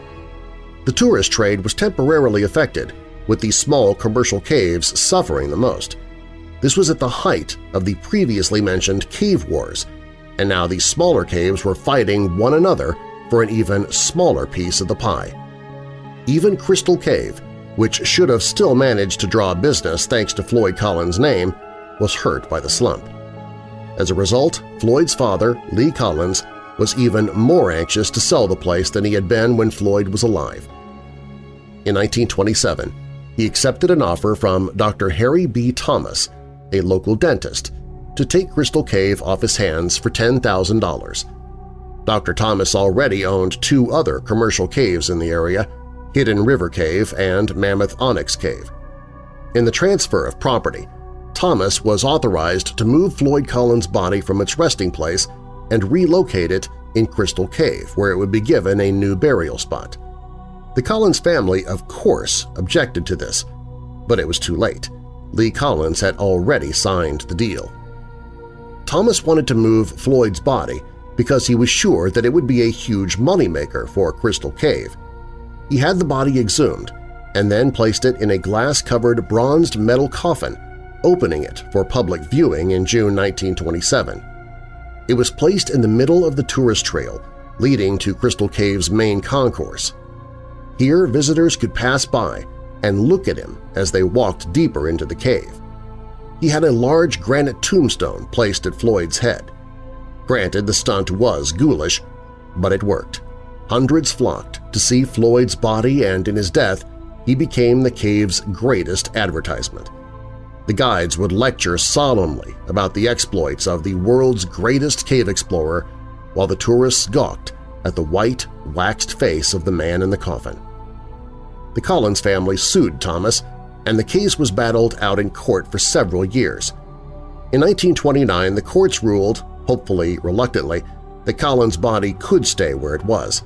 The tourist trade was temporarily affected, with these small commercial caves suffering the most. This was at the height of the previously mentioned cave wars, and now these smaller caves were fighting one another for an even smaller piece of the pie. Even Crystal Cave, which should have still managed to draw business thanks to Floyd Collins' name, was hurt by the slump. As a result, Floyd's father, Lee Collins, was even more anxious to sell the place than he had been when Floyd was alive. In 1927, he accepted an offer from Dr. Harry B. Thomas, a local dentist, to take Crystal Cave off his hands for $10,000. Dr. Thomas already owned two other commercial caves in the area, Hidden River Cave and Mammoth Onyx Cave. In the transfer of property, Thomas was authorized to move Floyd Collins' body from its resting place and relocate it in Crystal Cave, where it would be given a new burial spot. The Collins family, of course, objected to this, but it was too late. Lee Collins had already signed the deal. Thomas wanted to move Floyd's body because he was sure that it would be a huge moneymaker for Crystal Cave. He had the body exhumed and then placed it in a glass-covered bronzed metal coffin, opening it for public viewing in June 1927. It was placed in the middle of the tourist trail leading to Crystal Cave's main concourse. Here visitors could pass by and look at him as they walked deeper into the cave. He had a large granite tombstone placed at Floyd's head. Granted, the stunt was ghoulish, but it worked. Hundreds flocked to see Floyd's body and in his death he became the cave's greatest advertisement. The guides would lecture solemnly about the exploits of the world's greatest cave explorer while the tourists gawked at the white, waxed face of the man in the coffin. The Collins family sued Thomas, and the case was battled out in court for several years. In 1929, the courts ruled, hopefully reluctantly, that Collins' body could stay where it was.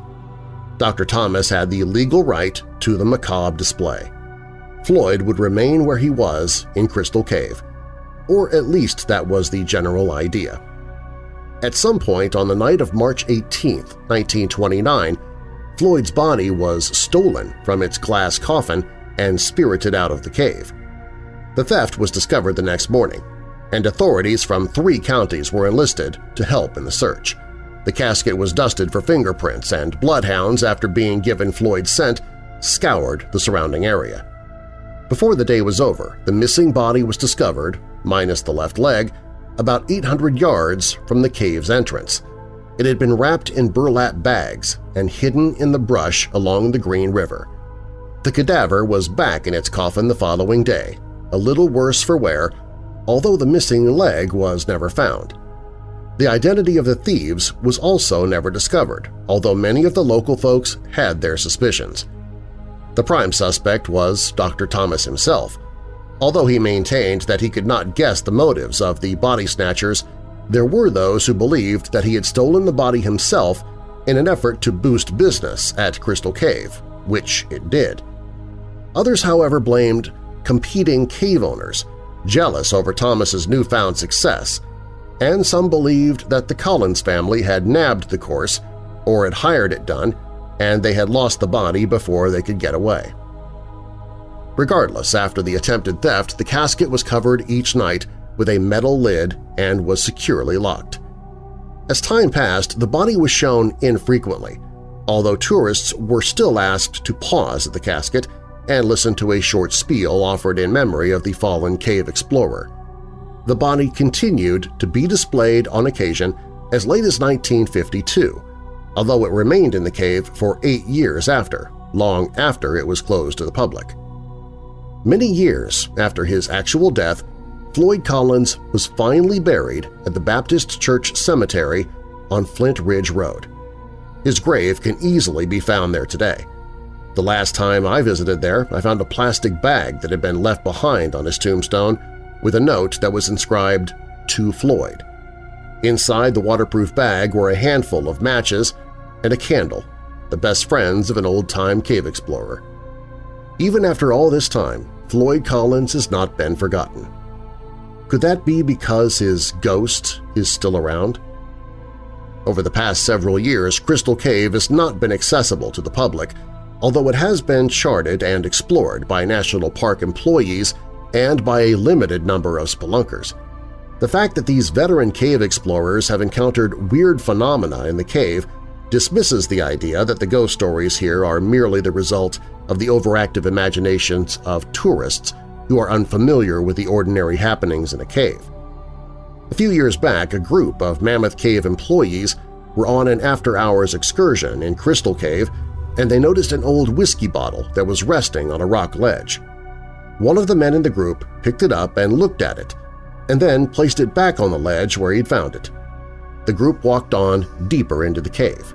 Dr. Thomas had the legal right to the macabre display. Floyd would remain where he was in Crystal Cave, or at least that was the general idea. At some point on the night of March 18, 1929, Floyd's body was stolen from its glass coffin and spirited out of the cave. The theft was discovered the next morning, and authorities from three counties were enlisted to help in the search. The casket was dusted for fingerprints, and bloodhounds, after being given Floyd's scent, scoured the surrounding area. Before the day was over, the missing body was discovered, minus the left leg, about 800 yards from the cave's entrance. It had been wrapped in burlap bags and hidden in the brush along the Green River. The cadaver was back in its coffin the following day, a little worse for wear, although the missing leg was never found. The identity of the thieves was also never discovered, although many of the local folks had their suspicions. The prime suspect was Dr. Thomas himself. Although he maintained that he could not guess the motives of the body snatchers, there were those who believed that he had stolen the body himself in an effort to boost business at Crystal Cave, which it did. Others, however, blamed competing cave owners, jealous over Thomas's newfound success, and some believed that the Collins family had nabbed the course or had hired it done and they had lost the body before they could get away. Regardless, after the attempted theft, the casket was covered each night with a metal lid and was securely locked. As time passed, the body was shown infrequently, although tourists were still asked to pause at the casket and listen to a short spiel offered in memory of the fallen cave explorer. The body continued to be displayed on occasion as late as 1952, although it remained in the cave for eight years after, long after it was closed to the public. Many years after his actual death, Floyd Collins was finally buried at the Baptist Church Cemetery on Flint Ridge Road. His grave can easily be found there today. The last time I visited there, I found a plastic bag that had been left behind on his tombstone with a note that was inscribed, To Floyd. Inside the waterproof bag were a handful of matches and a candle, the best friends of an old-time cave explorer. Even after all this time, Floyd Collins has not been forgotten. Could that be because his ghost is still around? Over the past several years, Crystal Cave has not been accessible to the public, although it has been charted and explored by National Park employees and by a limited number of spelunkers. The fact that these veteran cave explorers have encountered weird phenomena in the cave dismisses the idea that the ghost stories here are merely the result of the overactive imaginations of tourists who are unfamiliar with the ordinary happenings in a cave. A few years back, a group of Mammoth Cave employees were on an after-hours excursion in Crystal Cave and they noticed an old whiskey bottle that was resting on a rock ledge. One of the men in the group picked it up and looked at it, and then placed it back on the ledge where he'd found it. The group walked on deeper into the cave.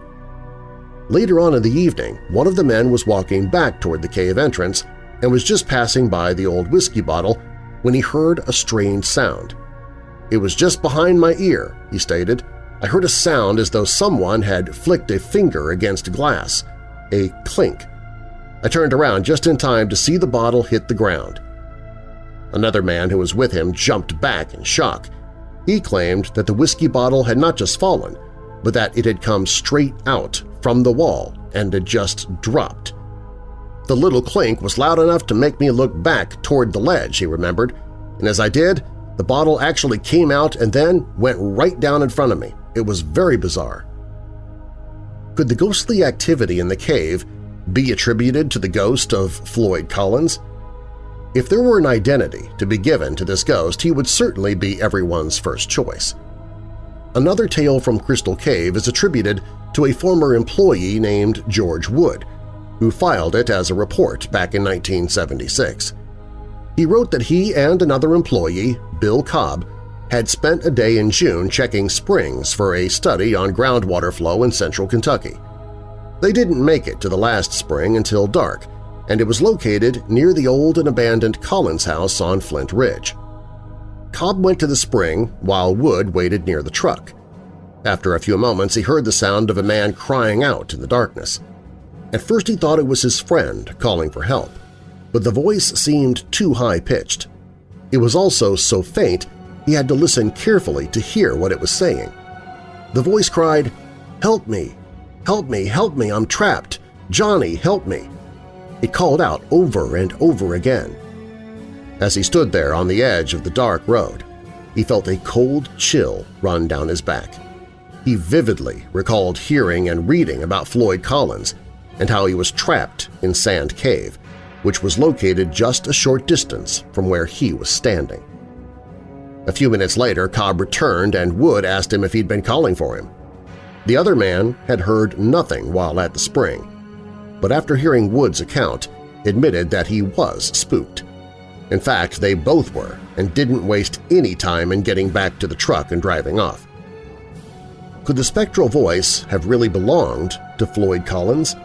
Later on in the evening, one of the men was walking back toward the cave entrance and was just passing by the old whiskey bottle when he heard a strange sound. It was just behind my ear, he stated. I heard a sound as though someone had flicked a finger against glass, a clink. I turned around just in time to see the bottle hit the ground. Another man who was with him jumped back in shock. He claimed that the whiskey bottle had not just fallen, but that it had come straight out from the wall and had just dropped. The little clink was loud enough to make me look back toward the ledge, he remembered, and as I did, the bottle actually came out and then went right down in front of me. It was very bizarre. Could the ghostly activity in the cave be attributed to the ghost of Floyd Collins? If there were an identity to be given to this ghost, he would certainly be everyone's first choice. Another tale from Crystal Cave is attributed to a former employee named George Wood, who filed it as a report back in 1976. He wrote that he and another employee, Bill Cobb, had spent a day in June checking springs for a study on groundwater flow in central Kentucky. They didn't make it to the last spring until dark, and it was located near the old and abandoned Collins house on Flint Ridge. Cobb went to the spring while Wood waited near the truck. After a few moments, he heard the sound of a man crying out in the darkness. At first he thought it was his friend calling for help, but the voice seemed too high-pitched. It was also so faint he had to listen carefully to hear what it was saying. The voice cried, "'Help me! Help me! Help me! I'm trapped! Johnny, help me!' It called out over and over again. As he stood there on the edge of the dark road, he felt a cold chill run down his back. He vividly recalled hearing and reading about Floyd Collins and how he was trapped in Sand Cave, which was located just a short distance from where he was standing. A few minutes later, Cobb returned and Wood asked him if he'd been calling for him. The other man had heard nothing while at the spring, but after hearing Wood's account, admitted that he was spooked. In fact, they both were and didn't waste any time in getting back to the truck and driving off. Could the spectral voice have really belonged to Floyd Collins?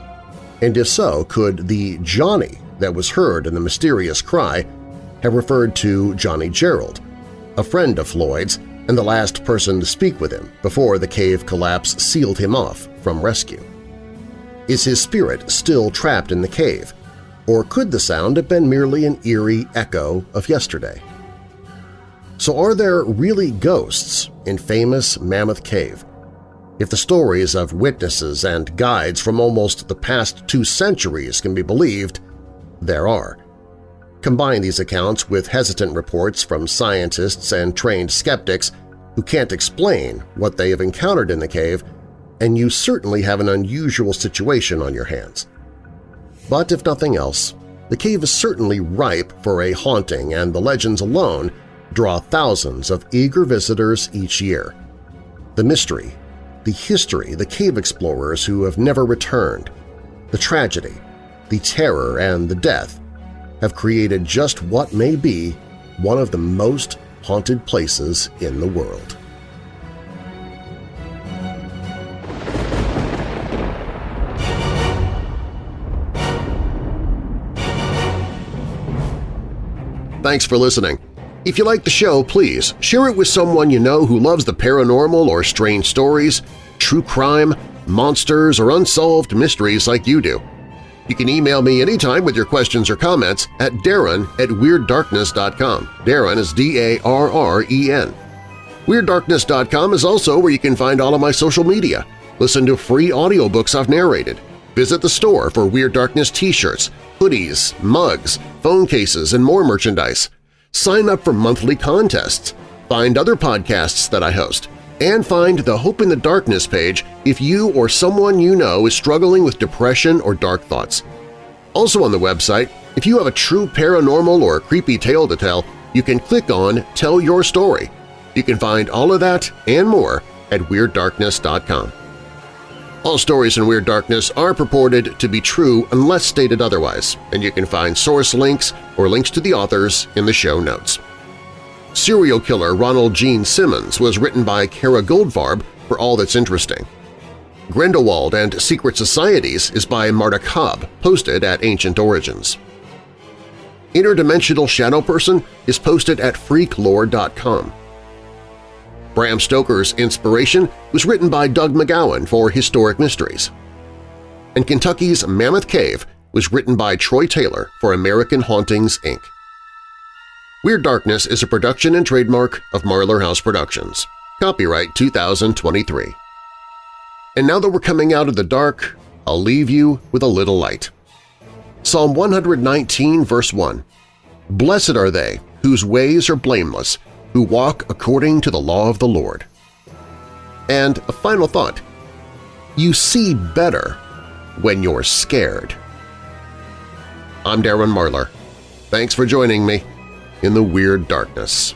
And if so, could the Johnny that was heard in the mysterious cry have referred to Johnny Gerald, a friend of Floyd's and the last person to speak with him before the cave collapse sealed him off from rescue. Is his spirit still trapped in the cave, or could the sound have been merely an eerie echo of yesterday? So are there really ghosts in famous Mammoth Cave? If the stories of witnesses and guides from almost the past two centuries can be believed, there are. Combine these accounts with hesitant reports from scientists and trained skeptics who can't explain what they have encountered in the cave, and you certainly have an unusual situation on your hands. But if nothing else, the cave is certainly ripe for a haunting and the legends alone draw thousands of eager visitors each year. The mystery, the history, the cave explorers who have never returned, the tragedy, the terror, and the death have created just what may be one of the most haunted places in the world. Thanks for listening. If you like the show, please share it with someone you know who loves the paranormal or strange stories, true crime, monsters, or unsolved mysteries like you do. You can email me anytime with your questions or comments at darren at WeirdDarkness.com. Darren is D-A-R-R-E-N. WeirdDarkness.com is also where you can find all of my social media, listen to free audiobooks I've narrated, visit the store for Weird Darkness t-shirts, hoodies, mugs, phone cases, and more merchandise. Sign up for monthly contests, find other podcasts that I host, and find the Hope in the Darkness page if you or someone you know is struggling with depression or dark thoughts. Also on the website, if you have a true paranormal or creepy tale to tell, you can click on Tell Your Story. You can find all of that and more at WeirdDarkness.com. All stories in Weird Darkness are purported to be true unless stated otherwise, and you can find source links or links to the authors in the show notes. Serial Killer Ronald Gene Simmons was written by Kara Goldfarb for All That's Interesting. Grindelwald and Secret Societies is by Marta Cobb, posted at Ancient Origins. Interdimensional Shadow Person is posted at freaklore.com. Bram Stoker's Inspiration was written by Doug McGowan for Historic Mysteries. And Kentucky's Mammoth Cave was written by Troy Taylor for American Hauntings, Inc. Weird Darkness is a production and trademark of Marlar House Productions. Copyright 2023. And now that we're coming out of the dark, I'll leave you with a little light. Psalm 119, verse 1 Blessed are they whose ways are blameless, who walk according to the law of the Lord. And a final thought. You see better when you're scared. I'm Darren Marlar. Thanks for joining me in the Weird Darkness.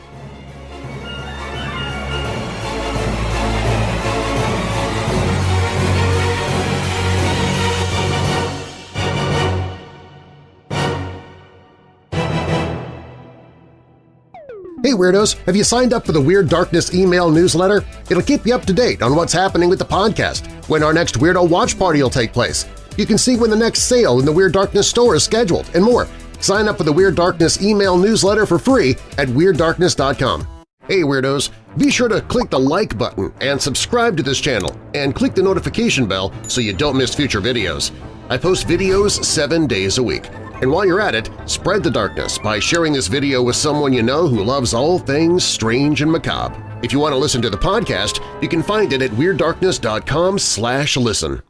Hey Weirdos! Have you signed up for the Weird Darkness email newsletter? It'll keep you up to date on what's happening with the podcast, when our next Weirdo Watch Party will take place. You can see when the next sale in the Weird Darkness store is scheduled, and more. Sign up for the Weird Darkness email newsletter for free at WeirdDarkness.com. Hey Weirdos! Be sure to click the like button and subscribe to this channel, and click the notification bell so you don't miss future videos. I post videos seven days a week. And while you're at it, spread the darkness by sharing this video with someone you know who loves all things strange and macabre. If you want to listen to the podcast, you can find it at WeirdDarkness.com listen.